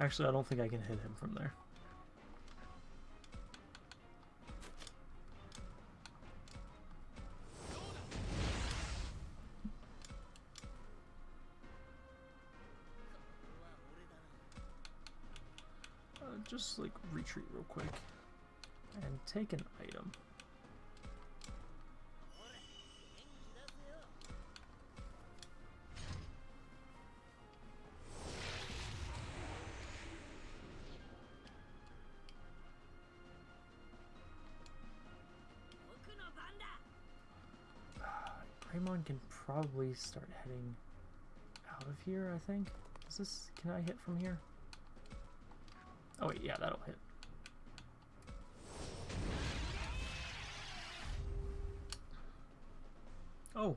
Actually, I don't think I can hit him from there. Uh, just like retreat real quick and take an item. Start heading out of here, I think. Is this, can I hit from here? Oh wait, yeah, that'll hit. Oh.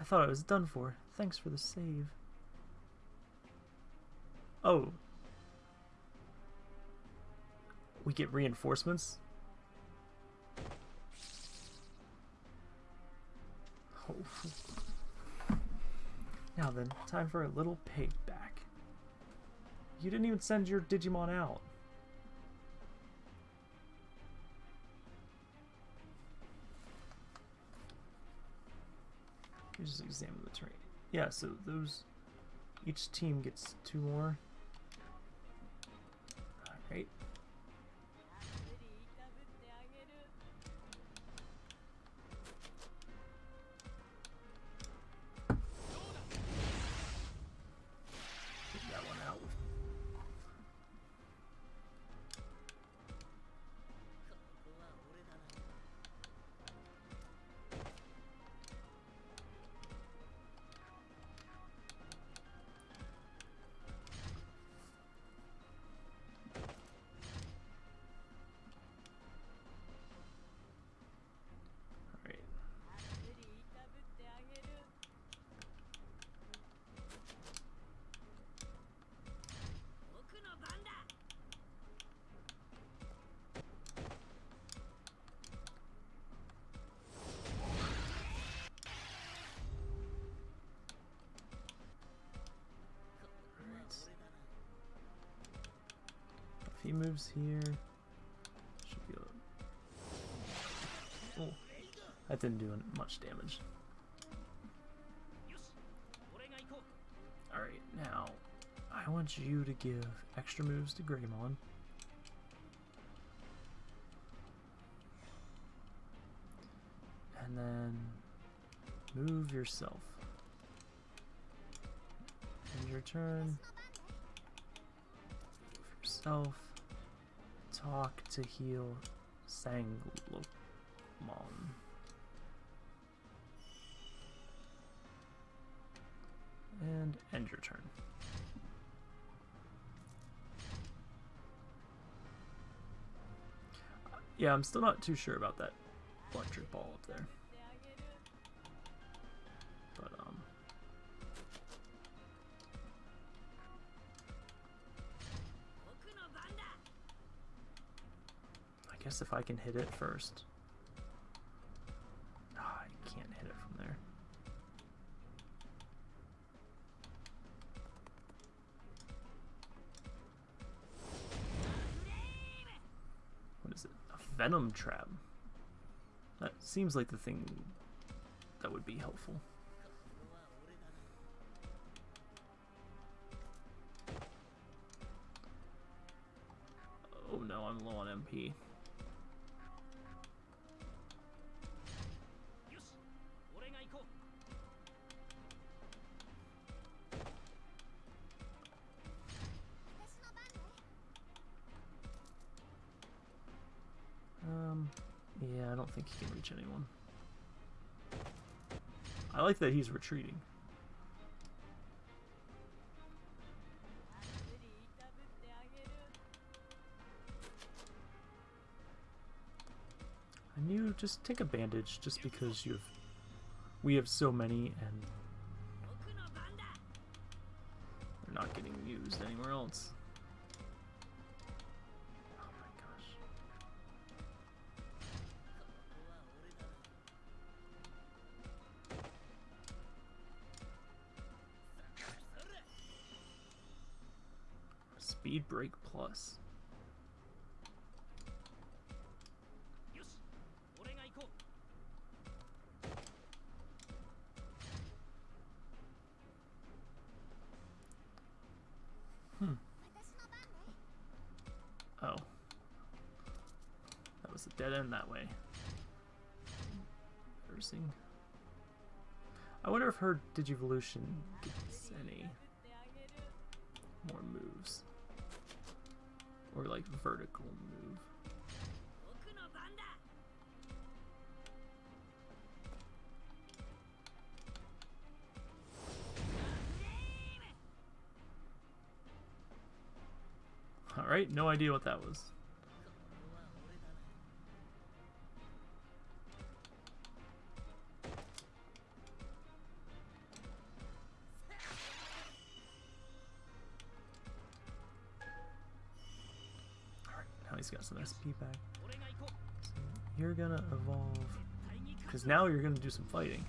I thought I was done for. Thanks for the save. Oh. We get reinforcements? Now then, time for a little payback. You didn't even send your Digimon out. Me just examine the terrain. Yeah, so those each team gets two more. Alright. lives here. Should be. Oh, that didn't do much damage. Alright, now, I want you to give extra moves to Greymon. And then move yourself. End your turn. Move yourself. Talk to heal Sanglomon. And end your turn. Yeah, I'm still not too sure about that electric ball up there. guess if I can hit it first. Oh, I can't hit it from there. What is it? A venom trap. That seems like the thing that would be helpful. Oh no, I'm low on MP. anyone. I like that he's retreating. And you just take a bandage just because you've we have so many and they're not getting used anywhere else. Speed Break Plus. Hmm. Oh. That was a dead end that way. Embarrassing. I wonder if her Digivolution vertical move. Alright, no idea what that was. SP back. So you're gonna evolve. Because now you're gonna do some fighting.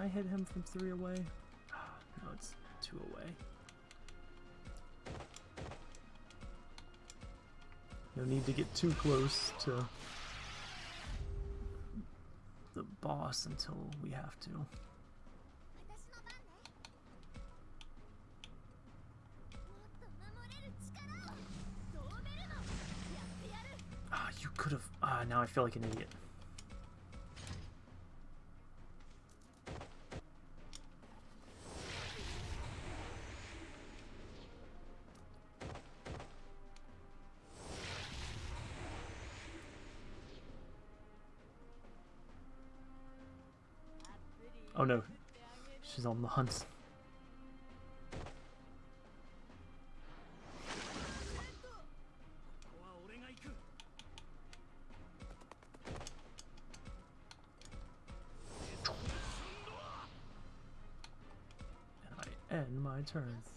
I hit him from three away? No, it's two away. No need to get too close to the boss until we have to. Ah, now I feel like an idiot. Oh no, she's on the hunt. my turns.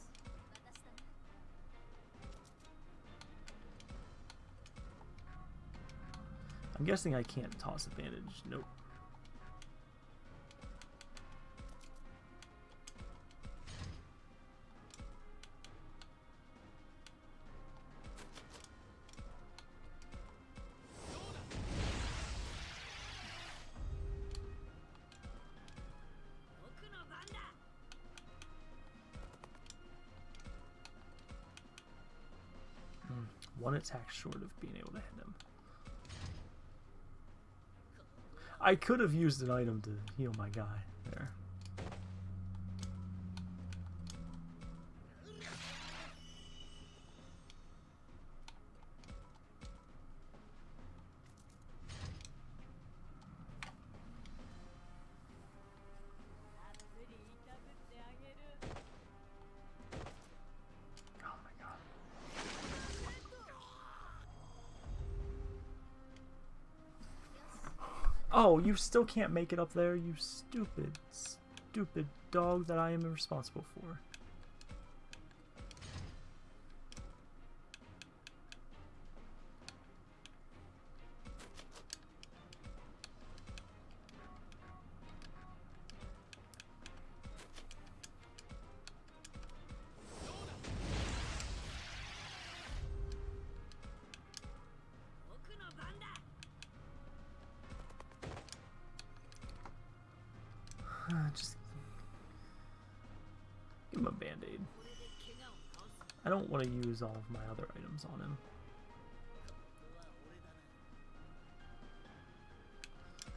I'm guessing I can't toss advantage. Nope. Attack short of being able to hit him. I could have used an item to heal my guy you still can't make it up there, you stupid, stupid dog that I am responsible for. Use all of my other items on him.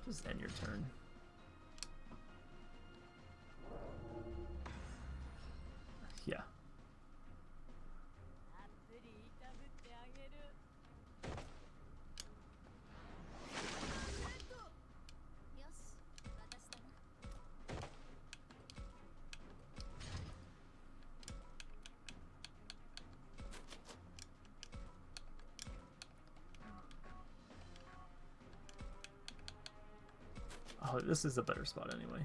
Just end your turn. Oh, this is a better spot anyway.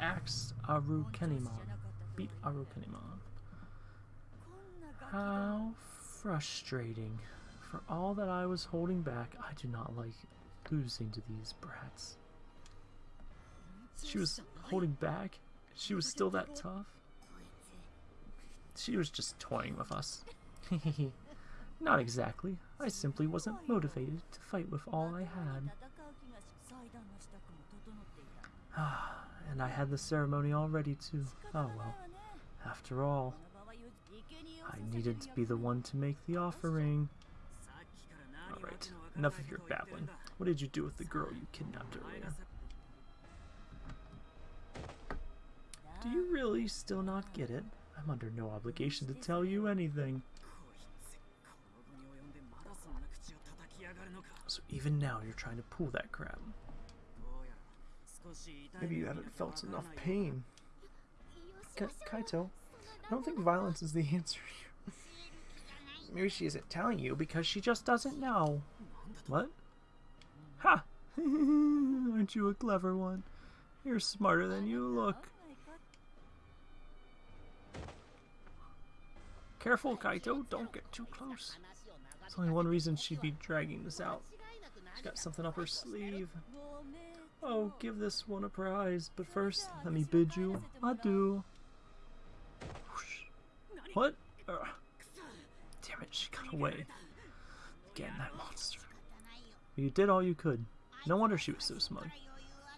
Axe frustrating. For all that I was holding back, I do not like losing to these brats. She was holding back. She was still that tough. She was just toying with us. not exactly. I simply wasn't motivated to fight with all I had. And I had the ceremony all ready too. Oh well. After all, needed to be the one to make the offering. Alright, enough of your babbling. What did you do with the girl you kidnapped earlier? Do you really still not get it? I'm under no obligation to tell you anything. So even now you're trying to pull that crap. Maybe you haven't felt enough pain. Kaito, I don't think violence is the answer here. Maybe she isn't telling you because she just doesn't know. What? Ha! Huh. Aren't you a clever one? You're smarter than you look. Careful, Kaito. Don't get too close. There's only one reason she'd be dragging this out. She's got something up her sleeve. Oh, give this one a prize. But first, let me bid you adieu. What? Uh, Damn it, she got away. Again, that monster. You did all you could. No wonder she was so smug.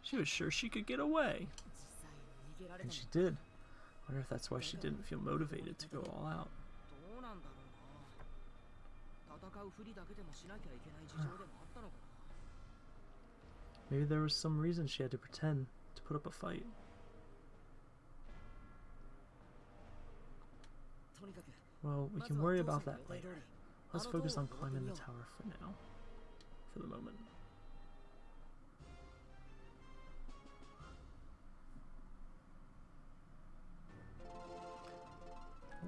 She was sure she could get away. And she did. I wonder if that's why she didn't feel motivated to go all out. Maybe there was some reason she had to pretend to put up a fight. Well, we can worry about that later. Let's focus on climbing the tower for now. For the moment.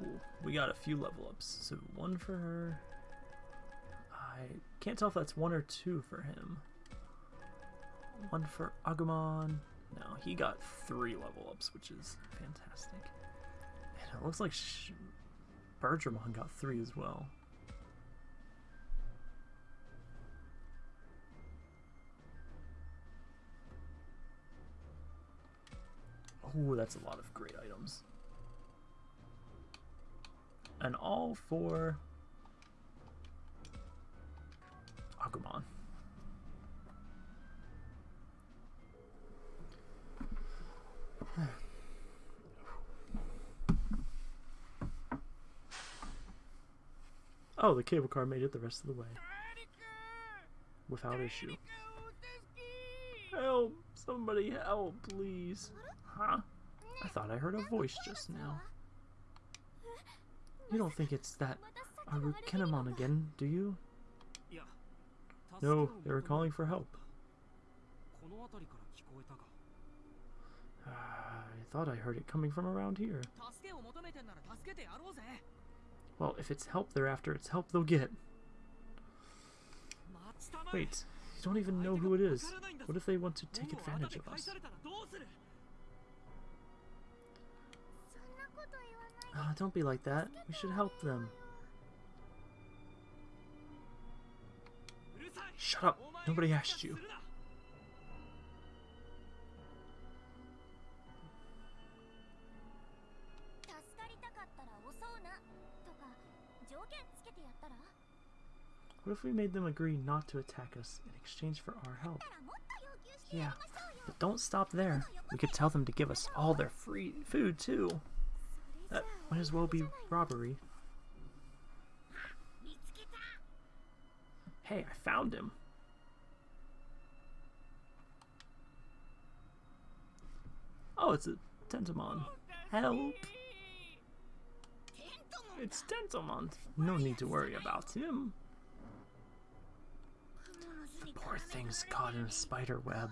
Ooh, we got a few level ups. So one for her. I can't tell if that's one or two for him. One for Agumon. No, he got three level ups, which is fantastic. And it looks like Bergermon got three as well. Oh, that's a lot of great items. And all for Agumon. Oh, the cable car made it the rest of the way. Without issue. Help! Somebody help, please. Huh? I thought I heard a voice just now. You don't think it's that Arukenimon again, do you? No, they were calling for help. Uh, I thought I heard it coming from around here. Well, if it's help they're after, it's help they'll get. Wait, you don't even know who it is. What if they want to take advantage of us? Oh, don't be like that. We should help them. Shut up! Nobody asked you. What if we made them agree not to attack us in exchange for our help? Yeah, but don't stop there. We could tell them to give us all their free food, too. That might as well be robbery. Hey, I found him. Oh, it's a Tentomon. Help! It's Tentomon. No need to worry about him. Poor thing's caught in a spider web.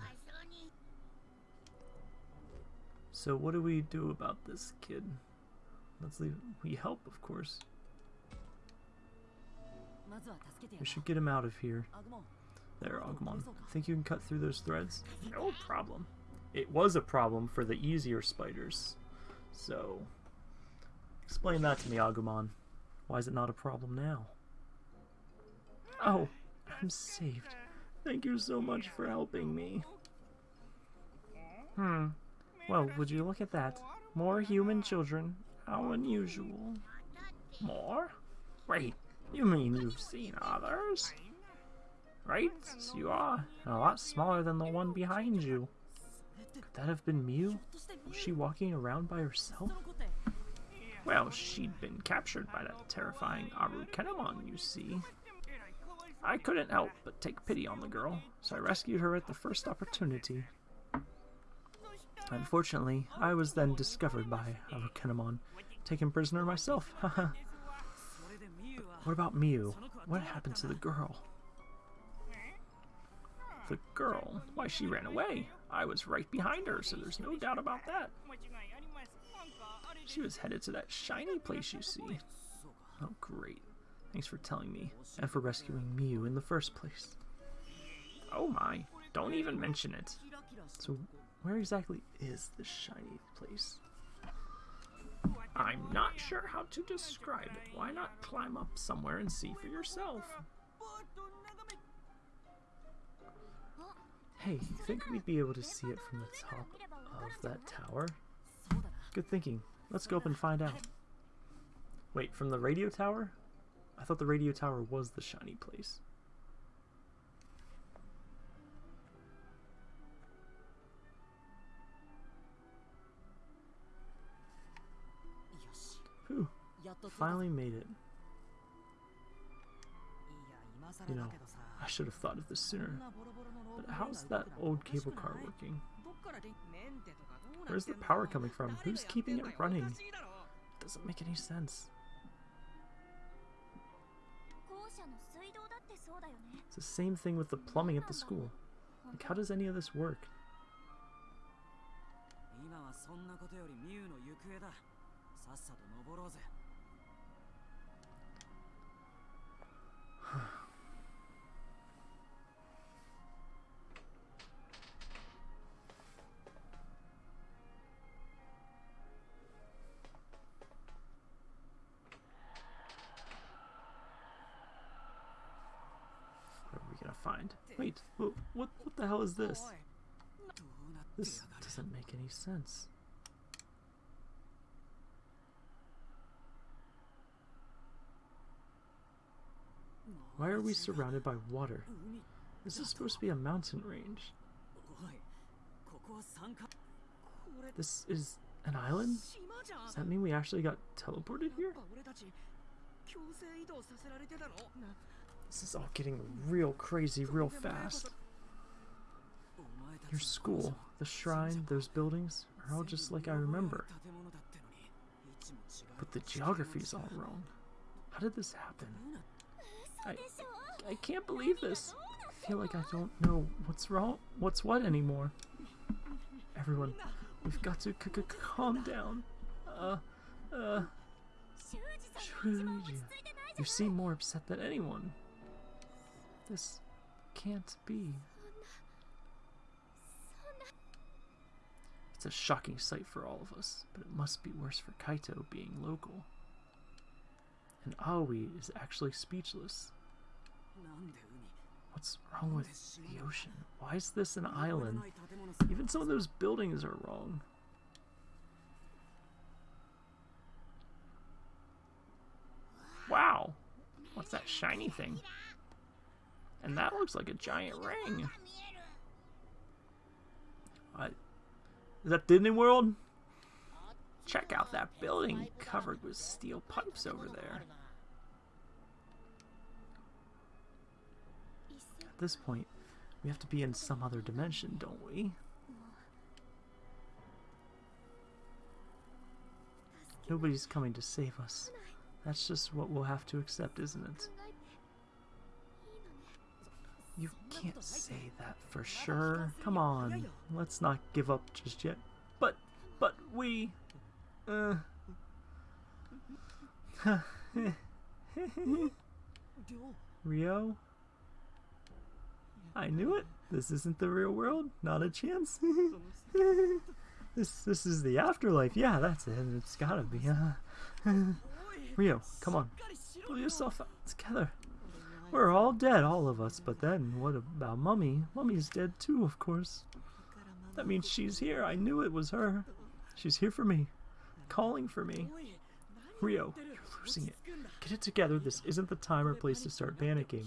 So what do we do about this kid? Let's leave. We help, of course. We should get him out of here. There, Agumon. Think you can cut through those threads? No problem. It was a problem for the easier spiders. So, explain that to me, Agumon. Why is it not a problem now? Oh, I'm saved. Thank you so much for helping me. Hmm. Well, would you look at that? More human children. How unusual. More? Wait, you mean you've seen others? Right, you are. A lot smaller than the one behind you. Could that have been Miu? Was she walking around by herself? Well, she'd been captured by that terrifying Arukenimon, you see. I couldn't help but take pity on the girl, so I rescued her at the first opportunity. Unfortunately, I was then discovered by Arukenimon, taken prisoner myself, what about Miu? What happened to the girl? The girl? Why, she ran away. I was right behind her, so there's no doubt about that. She was headed to that shiny place you see. Oh, great. Thanks for telling me, and for rescuing Miu in the first place. Oh my, don't even mention it. So where exactly is this shiny place? I'm not sure how to describe it. Why not climb up somewhere and see for yourself? Hey, think we'd be able to see it from the top of that tower? Good thinking. Let's go up and find out. Wait, from the radio tower? I thought the radio tower was the shiny place. Whew. Finally made it. You know, I should have thought of this sooner. But how's that old cable car working? Where's the power coming from? Who's keeping it running? Doesn't make any sense. It's the same thing with the plumbing at the school. Like, how does any of this work? hell is this? This doesn't make any sense. Why are we surrounded by water? This is supposed to be a mountain range. This is an island? Does that mean we actually got teleported here? This is all getting real crazy real fast. Your school, the shrine, those buildings are all just like I remember. But the geography's all wrong. How did this happen? I, I can't believe this. I feel like I don't know what's wrong, what's what anymore. Everyone, we've got to calm down. Uh, uh, Shuji, you seem more upset than anyone. This can't be. It's a shocking sight for all of us, but it must be worse for Kaito being local. And Aoi is actually speechless. What's wrong with the ocean? Why is this an island? Even some of those buildings are wrong. Wow! What's that shiny thing? And that looks like a giant ring. I, is that Disney World? Check out that building covered with steel pipes over there. At this point, we have to be in some other dimension, don't we? Nobody's coming to save us. That's just what we'll have to accept, isn't it? You can't say that for sure. Come on, let's not give up just yet. But, but we... Uh... Ryo? I knew it. This isn't the real world. Not a chance. this this is the afterlife. Yeah, that's it. It's gotta be. Uh, Ryo, come on. Pull yourself out together. We're all dead, all of us. But then, what about Mummy? Mummy's dead too, of course. That means she's here. I knew it was her. She's here for me. Calling for me. Ryo, you're losing it. Get it together. This isn't the time or place to start panicking.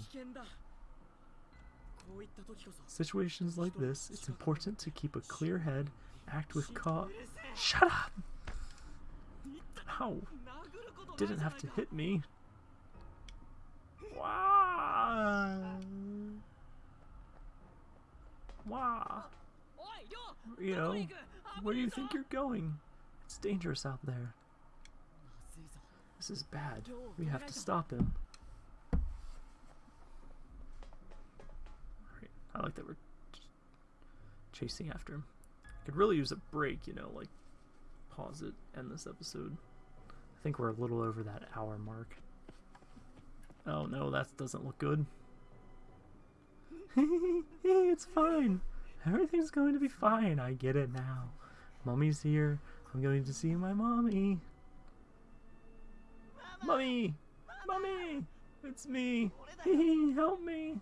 Situations like this, it's important to keep a clear head, act with calm. Shut up! Ow! Didn't have to hit me. Wow! Wow. You know, where do you think you're going? It's dangerous out there. This is bad. We have to stop him. I like that we're chasing after him. I could really use a break, you know, like pause it, end this episode. I think we're a little over that hour mark. Oh no, that doesn't look good. it's fine. Everything's going to be fine. I get it now. Mommy's here. I'm going to see my mommy. Mommy! Mommy! It's me! Help me!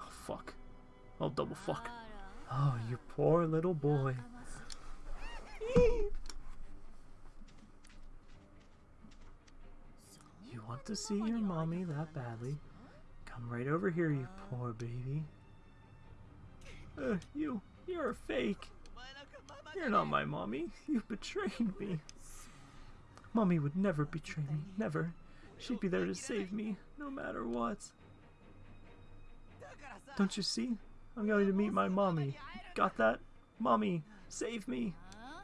Oh, fuck. Oh, double fuck. Oh, you poor little boy. want to see your mommy that badly, come right over here, you poor baby. Uh, you, you're a fake. You're not my mommy. You betrayed me. Mommy would never betray me, never. She'd be there to save me, no matter what. Don't you see? I'm going to meet my mommy. Got that? Mommy, save me.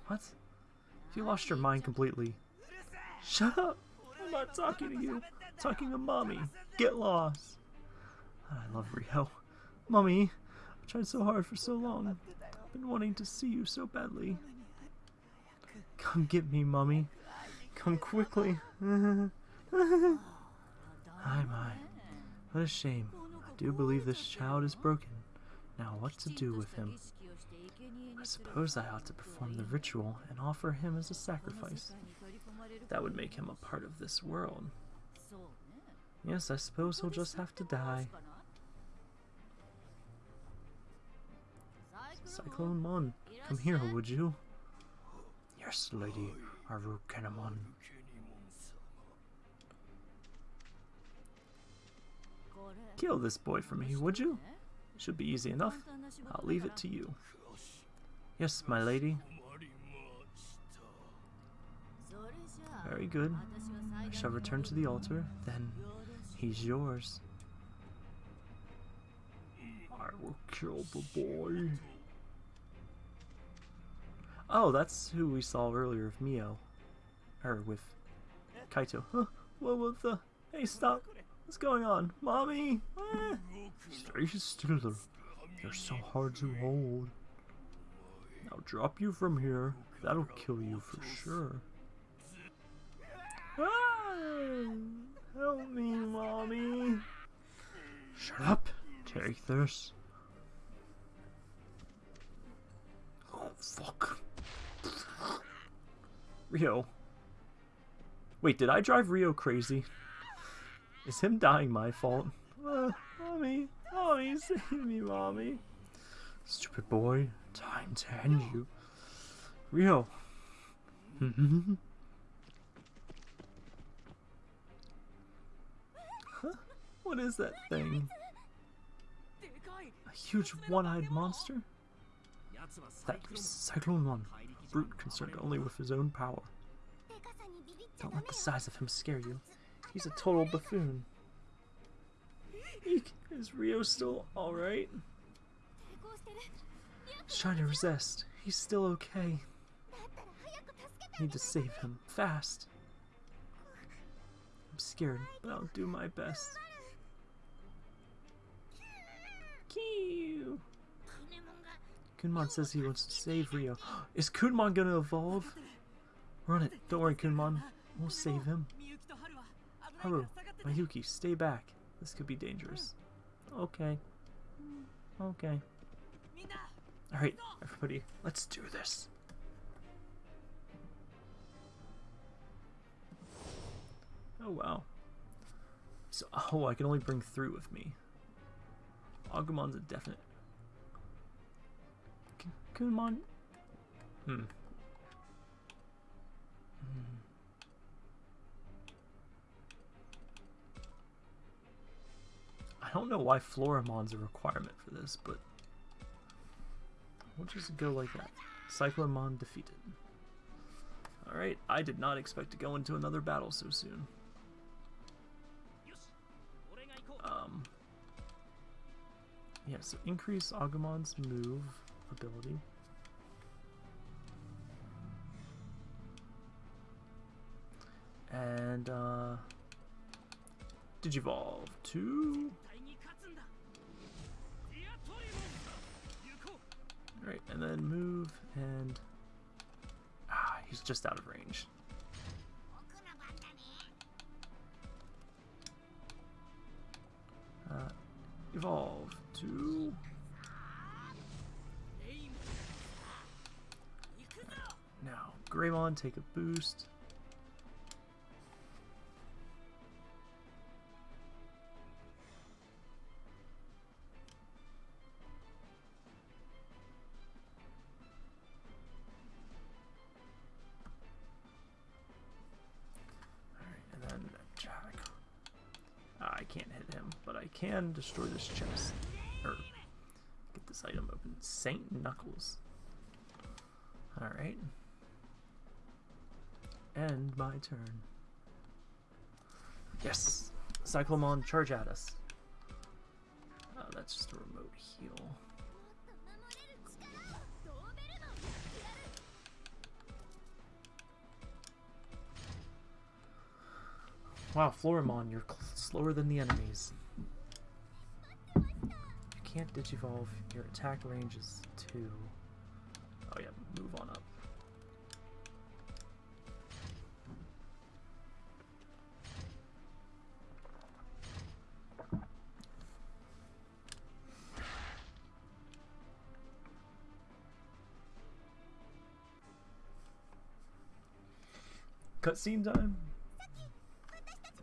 What? You lost your mind completely. Shut up! I'm not talking to you. I'm talking to mommy. Get lost. I love Ryo. Mommy, I tried so hard for so long. I've been wanting to see you so badly. Come get me, mommy. Come quickly. Hi, my. What a shame. I do believe this child is broken. Now, what to do with him? I suppose I ought to perform the ritual and offer him as a sacrifice. That would make him a part of this world. Yes, I suppose he'll just have to die. Cyclonemon, come here, would you? Yes, lady, Arukenimon. Kill this boy for me, would you? Should be easy enough. I'll leave it to you. Yes, my lady, Very good. I shall return to the altar. Then he's yours. I will kill the boy. Oh, that's who we saw earlier with Miu. Or with Kaito. Huh? What was the... Hey, stop. What's going on? Mommy? Eh. Stay still. You're so hard to hold. I'll drop you from here. That'll kill you for sure. Help me, mommy. Shut up. Take this. Oh, fuck. Ryo. Wait, did I drive Ryo crazy? Is him dying my fault? Uh, mommy, mommy, save me, mommy. Stupid boy, time to end you. Ryo. huh? What is that thing? A huge one-eyed monster? That Cyclone One, brute concerned only with his own power. Don't let the size of him scare you. He's a total buffoon. Is Ryo still alright? Trying to resist. He's still okay. Need to save him. Fast. I'm scared, but I'll do my best. Kunemon says he wants to save Ryo. Is Kunemon gonna evolve? Run it. Don't worry, Kunemon. We'll save him. Haru, Miyuki, stay back. This could be dangerous. Okay. Okay. Alright, everybody, let's do this. Oh, wow. So, oh, I can only bring three with me. Agumon's a definite. Kunemon. Hmm. hmm. I don't know why Floramon's a requirement for this, but we'll just go like that. Cyclonemon defeated. Alright, I did not expect to go into another battle so soon. Um, yeah, so increase Agumon's move ability. And, uh, Digivolve to... Right, and then move, and... Ah, he's just out of range. Uh, evolve two. Now, Greymon, take a boost. All right, and then Jack. Ah, I can't hit him, but I can destroy this chest this item open? Saint Knuckles. Alright. End my turn. Yes! Cyclonemon, charge at us. Oh, that's just a remote heal. Wow, Floramon, you're slower than the enemies. Can't digivolve. Your attack range is 2. Oh yeah, move on up. Cutscene time.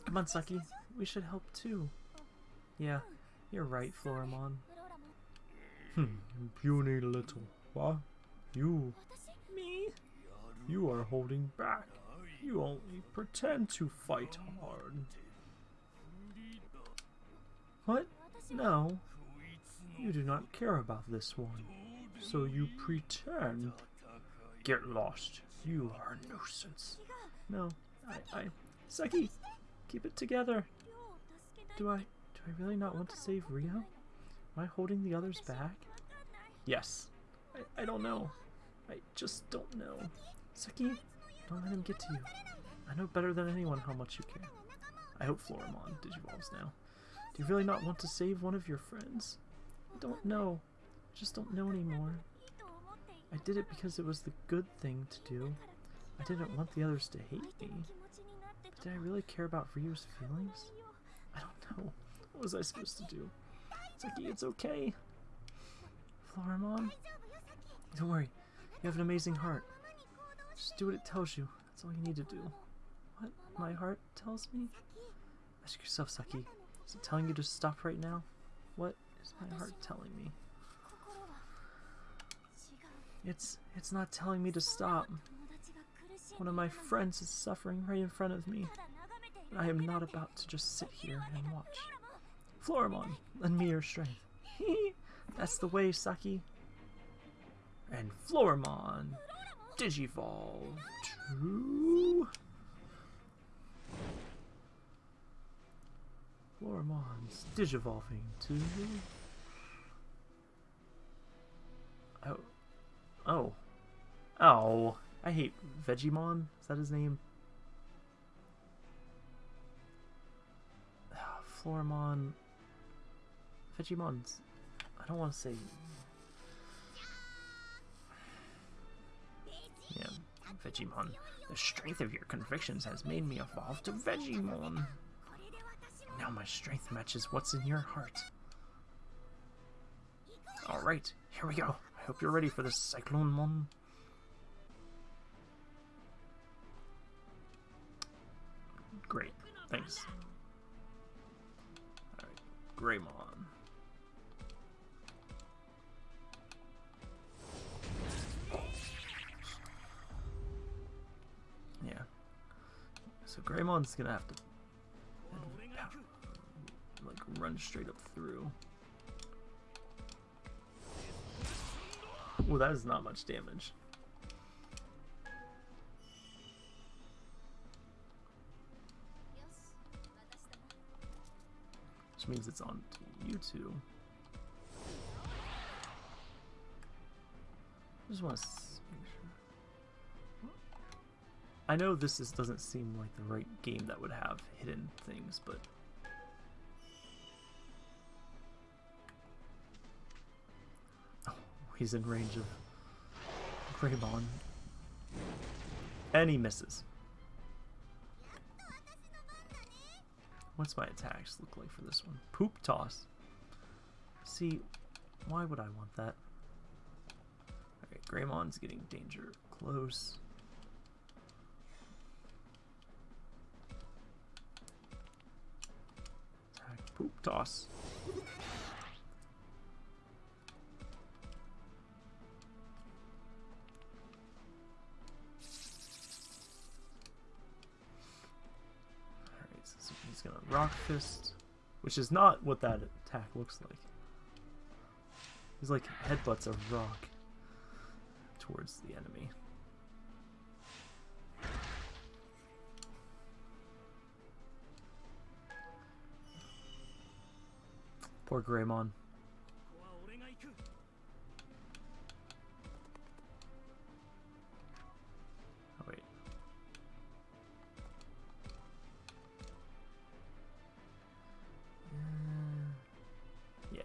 Come on, Saki. We should help too. Yeah, you're right, Floramon. Hmm, you little. What? You? Me? You are holding back. You only pretend to fight hard. What? No. You do not care about this one. So you pretend. Get lost. You are a nuisance. No, I, I... Saki! Keep it together. Do I... Do I really not want to save Ryo? Am I holding the others back? Yes. I, I don't know. I just don't know. Saki, don't let him get to you. I know better than anyone how much you care. I hope Floramon digivolves now. Do you really not want to save one of your friends? I don't know. I just don't know anymore. I did it because it was the good thing to do. I didn't want the others to hate me. But did I really care about Ryo's feelings? I don't know. What was I supposed to do? Saki, it's okay. Floramon. Don't worry. You have an amazing heart. Just do what it tells you. That's all you need to do. What my heart tells me? Ask yourself, Saki. Is it telling you to stop right now? What is my heart telling me? It's it's not telling me to stop. One of my friends is suffering right in front of me. and I am not about to just sit here and watch. Floramon, lend me your strength. That's the way, Saki. And Floramon, Digivolve to... Floramon's Digivolving to... Oh. Oh. Oh. I hate Vegiemon. Is that his name? Ah, Floramon Vegiemon's... I don't want to say... Yeah, Vegiemon. The strength of your convictions has made me evolve to Vegiemon. Now my strength matches what's in your heart. Alright, here we go. I hope you're ready for this Cyclonemon. Great, thanks. Alright, Greymon. So Greymon's gonna have to like run straight up through. Well, that is not much damage. Which means it's on to you two. I just want to I know this is, doesn't seem like the right game that would have hidden things, but oh, he's in range of Greymon, and he misses. What's my attacks look like for this one? Poop toss. See, why would I want that? Alright, Greymon's getting danger close. Poop toss. Alright, so he's gonna rock fist, which is not what that attack looks like. He's like headbutts a rock towards the enemy. Poor Greymon. Oh, wait. Uh, yeah.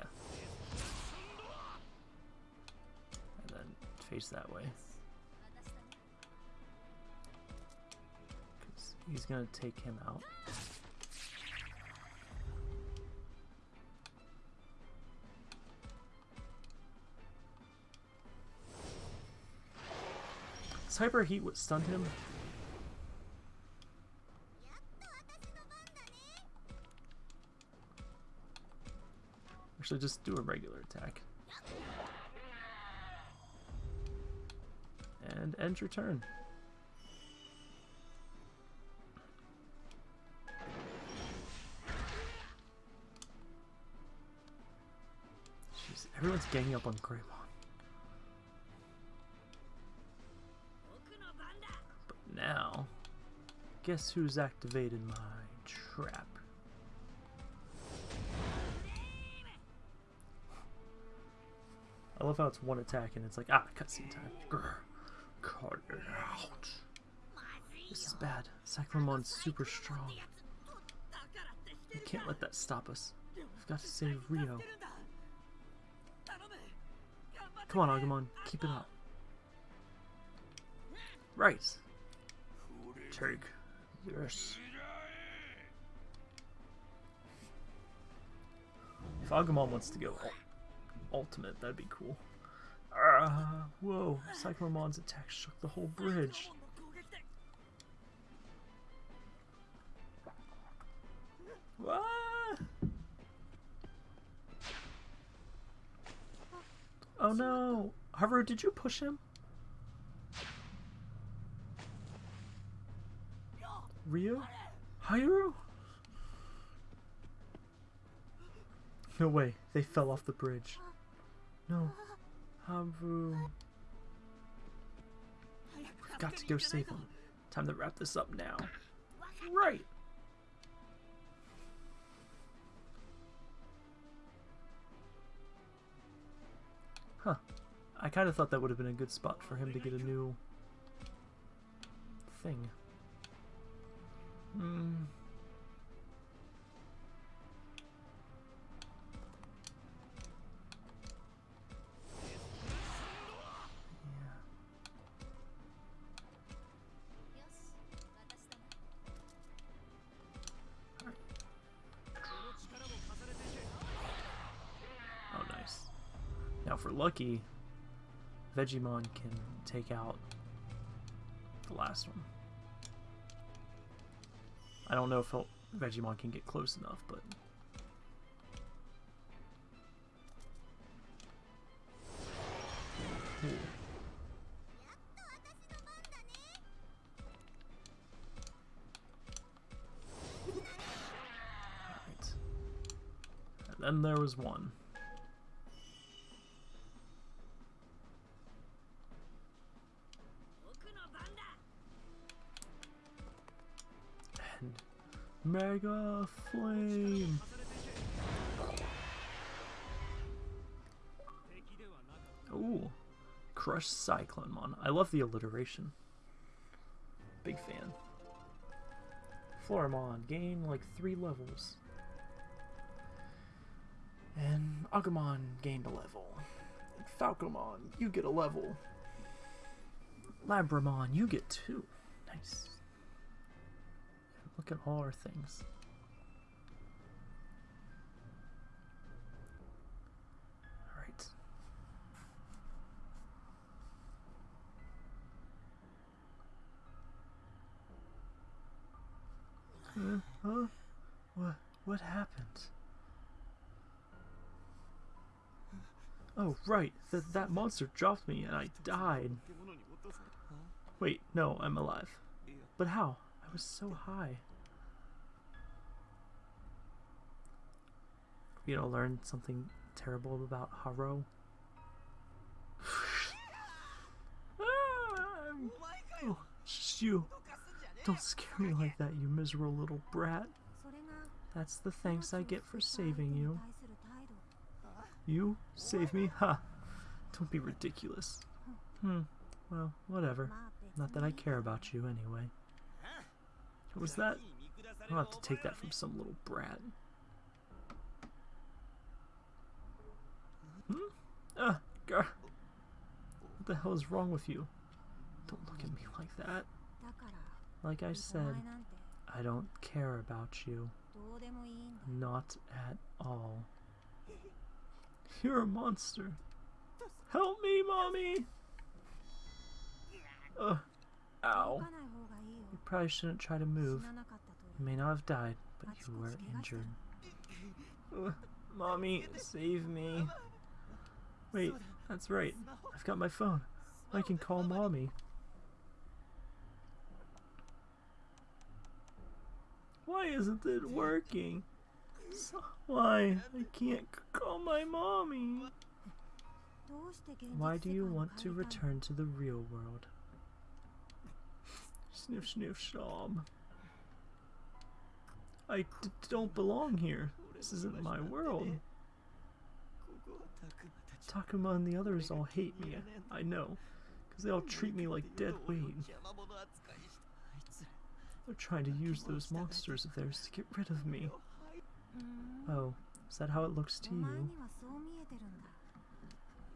And then face that way. Because he's going to take him out. Hyper Heat what stunned him? Actually, just do a regular attack. And end your turn. Jeez, everyone's ganging up on Greymon. Guess who's activated my trap? I love how it's one attack and it's like, ah, cutscene time. Grr. Cut it out. This is bad. Cyclonemon's super strong. We can't let that stop us. We've got to save Ryo. Come on, Agumon. Keep it up. Right. Take this. If Agumon wants to go ultimate, that'd be cool. Ah, whoa, Cyclonemon's attack shook the whole bridge. What? Oh no! Haru, did you push him? Ryo? Haru? No way, they fell off the bridge. No. Haru. We've got to go save him. Time to wrap this up now. Right. Huh. I kind of thought that would have been a good spot for him to get a new thing. Hmm. Oh, nice. Now for Lucky, Vegiemon can take out the last one. I don't know if Vegiemon can get close enough, but... And then there was one. Mega Flame! Ooh. Crush Cyclonemon. I love the alliteration. Big fan. Floramon. Gain like three levels. And Agumon gained a level. And Falcomon, you get a level. Labramon, you get two. Nice. Look at all our things. Alright. Huh? Huh? What, what happened? Oh, right. That, that monster dropped me and I died. Wait, no, I'm alive. But how? I was so high. you know, learn something terrible about Haru. Shh, just you. Don't scare me like that, you miserable little brat. That's the thanks I get for saving you. You? Save me? Ha! Huh. Don't be ridiculous. Hmm. Well, whatever. Not that I care about you, anyway. What was that? I'll have to take that from some little brat. Hmm? Ah, gar. What the hell is wrong with you? Don't look at me like that. Like I said, I don't care about you. Not at all. You're a monster. Help me, mommy! Ugh. Ow. You probably shouldn't try to move. You may not have died, but you were injured. Ugh. Mommy, save me. Wait, that's right. I've got my phone. I can call mommy. Why isn't it working? Why? I can't call my mommy. Why do you want to return to the real world? Sniff, sniff, shom. I d don't belong here. This isn't my world. Takuma and the others all hate me, I know. Because they all treat me like dead weight. They're trying to use those monsters of theirs to get rid of me. Oh, is that how it looks to you?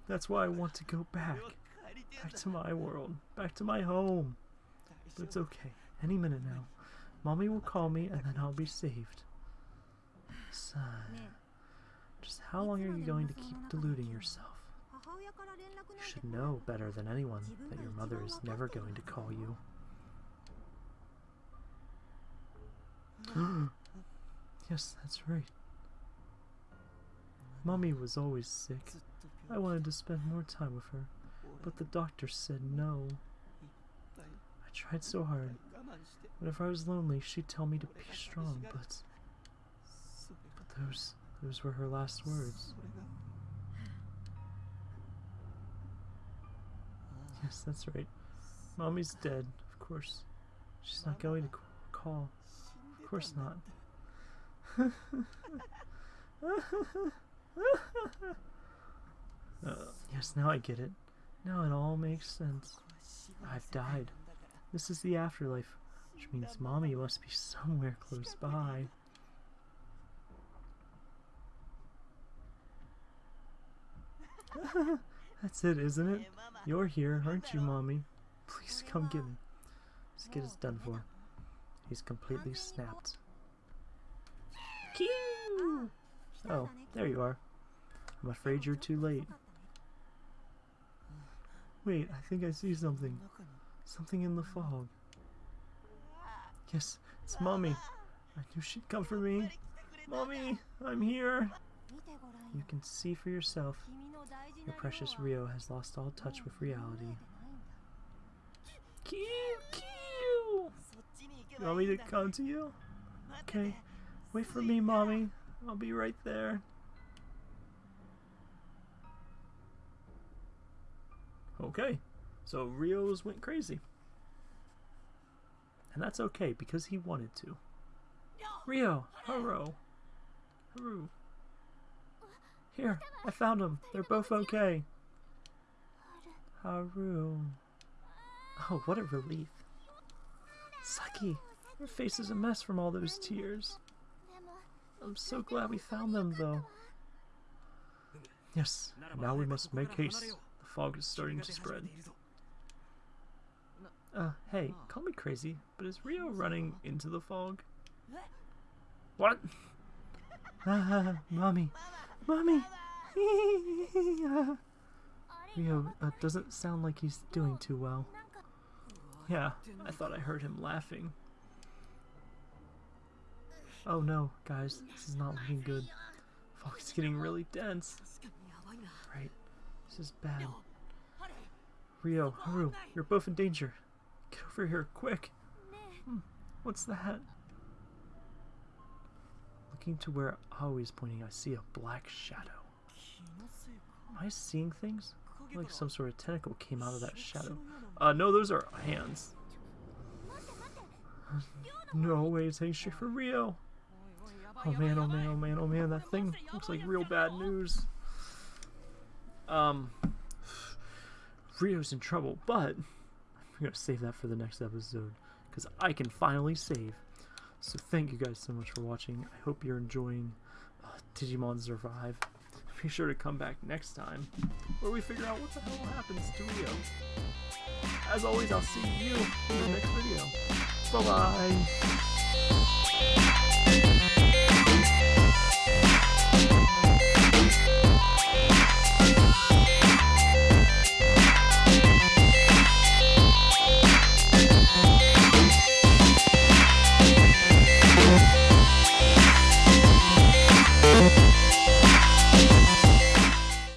That's why I want to go back. Back to my world. Back to my home. But it's okay. Any minute now. Mommy will call me and then I'll be saved. Sigh. Just how long are you going to keep deluding yourself? You should know better than anyone that your mother is never going to call you. yes, that's right. Mummy was always sick. I wanted to spend more time with her, but the doctor said no. I tried so hard. Whenever I was lonely, she'd tell me to be strong, but... But those those were her last words. Yes, that's right. Mommy's dead, of course. She's not going to call. Of course not. Uh, yes, now I get it. Now it all makes sense. I've died. This is the afterlife, which means mommy must be somewhere close by. That's it, isn't it? You're here, aren't you, Mommy? Please come get me. This kid is done for. He's completely snapped. Oh, there you are. I'm afraid you're too late. Wait, I think I see something. Something in the fog. Yes, it's Mommy. I knew she'd come for me. Mommy, I'm here. You can see for yourself. Your precious Ryo has lost all touch with reality. Q, Q! You want me to come to you? Okay. Wait for me, Mommy. I'll be right there. Okay. So Ryo's went crazy. And that's okay, because he wanted to. Ryo! Haro! Haru! Here, I found them. They're both okay. Haru. Oh, what a relief. Saki, your face is a mess from all those tears. I'm so glad we found them, though. Yes, now we must make haste. The fog is starting to spread. Uh, hey, call me crazy, but is Ryo running into the fog? What? Mommy, Mommy! Ryo uh, doesn't sound like he's doing too well. Yeah, I thought I heard him laughing. Oh no, guys, this is not looking good. Fuck, it's getting really dense. Right, this is bad. Ryo, Haru, you're both in danger. Get over here, quick! Hmm, what's that? looking to where Ao is pointing, I see a black shadow. Am I seeing things? Like some sort of tentacle came out of that shadow. Uh, no, those are hands. no way, it's ain't for real. Oh man, oh man, oh man, oh man, that thing looks like real bad news. Um, Ryo's in trouble, but I'm gonna save that for the next episode because I can finally save. So thank you guys so much for watching. I hope you're enjoying uh, Digimon Survive. Be sure to come back next time where we figure out what the hell happens to Ryo. As always, I'll see you in the next video. Bye bye.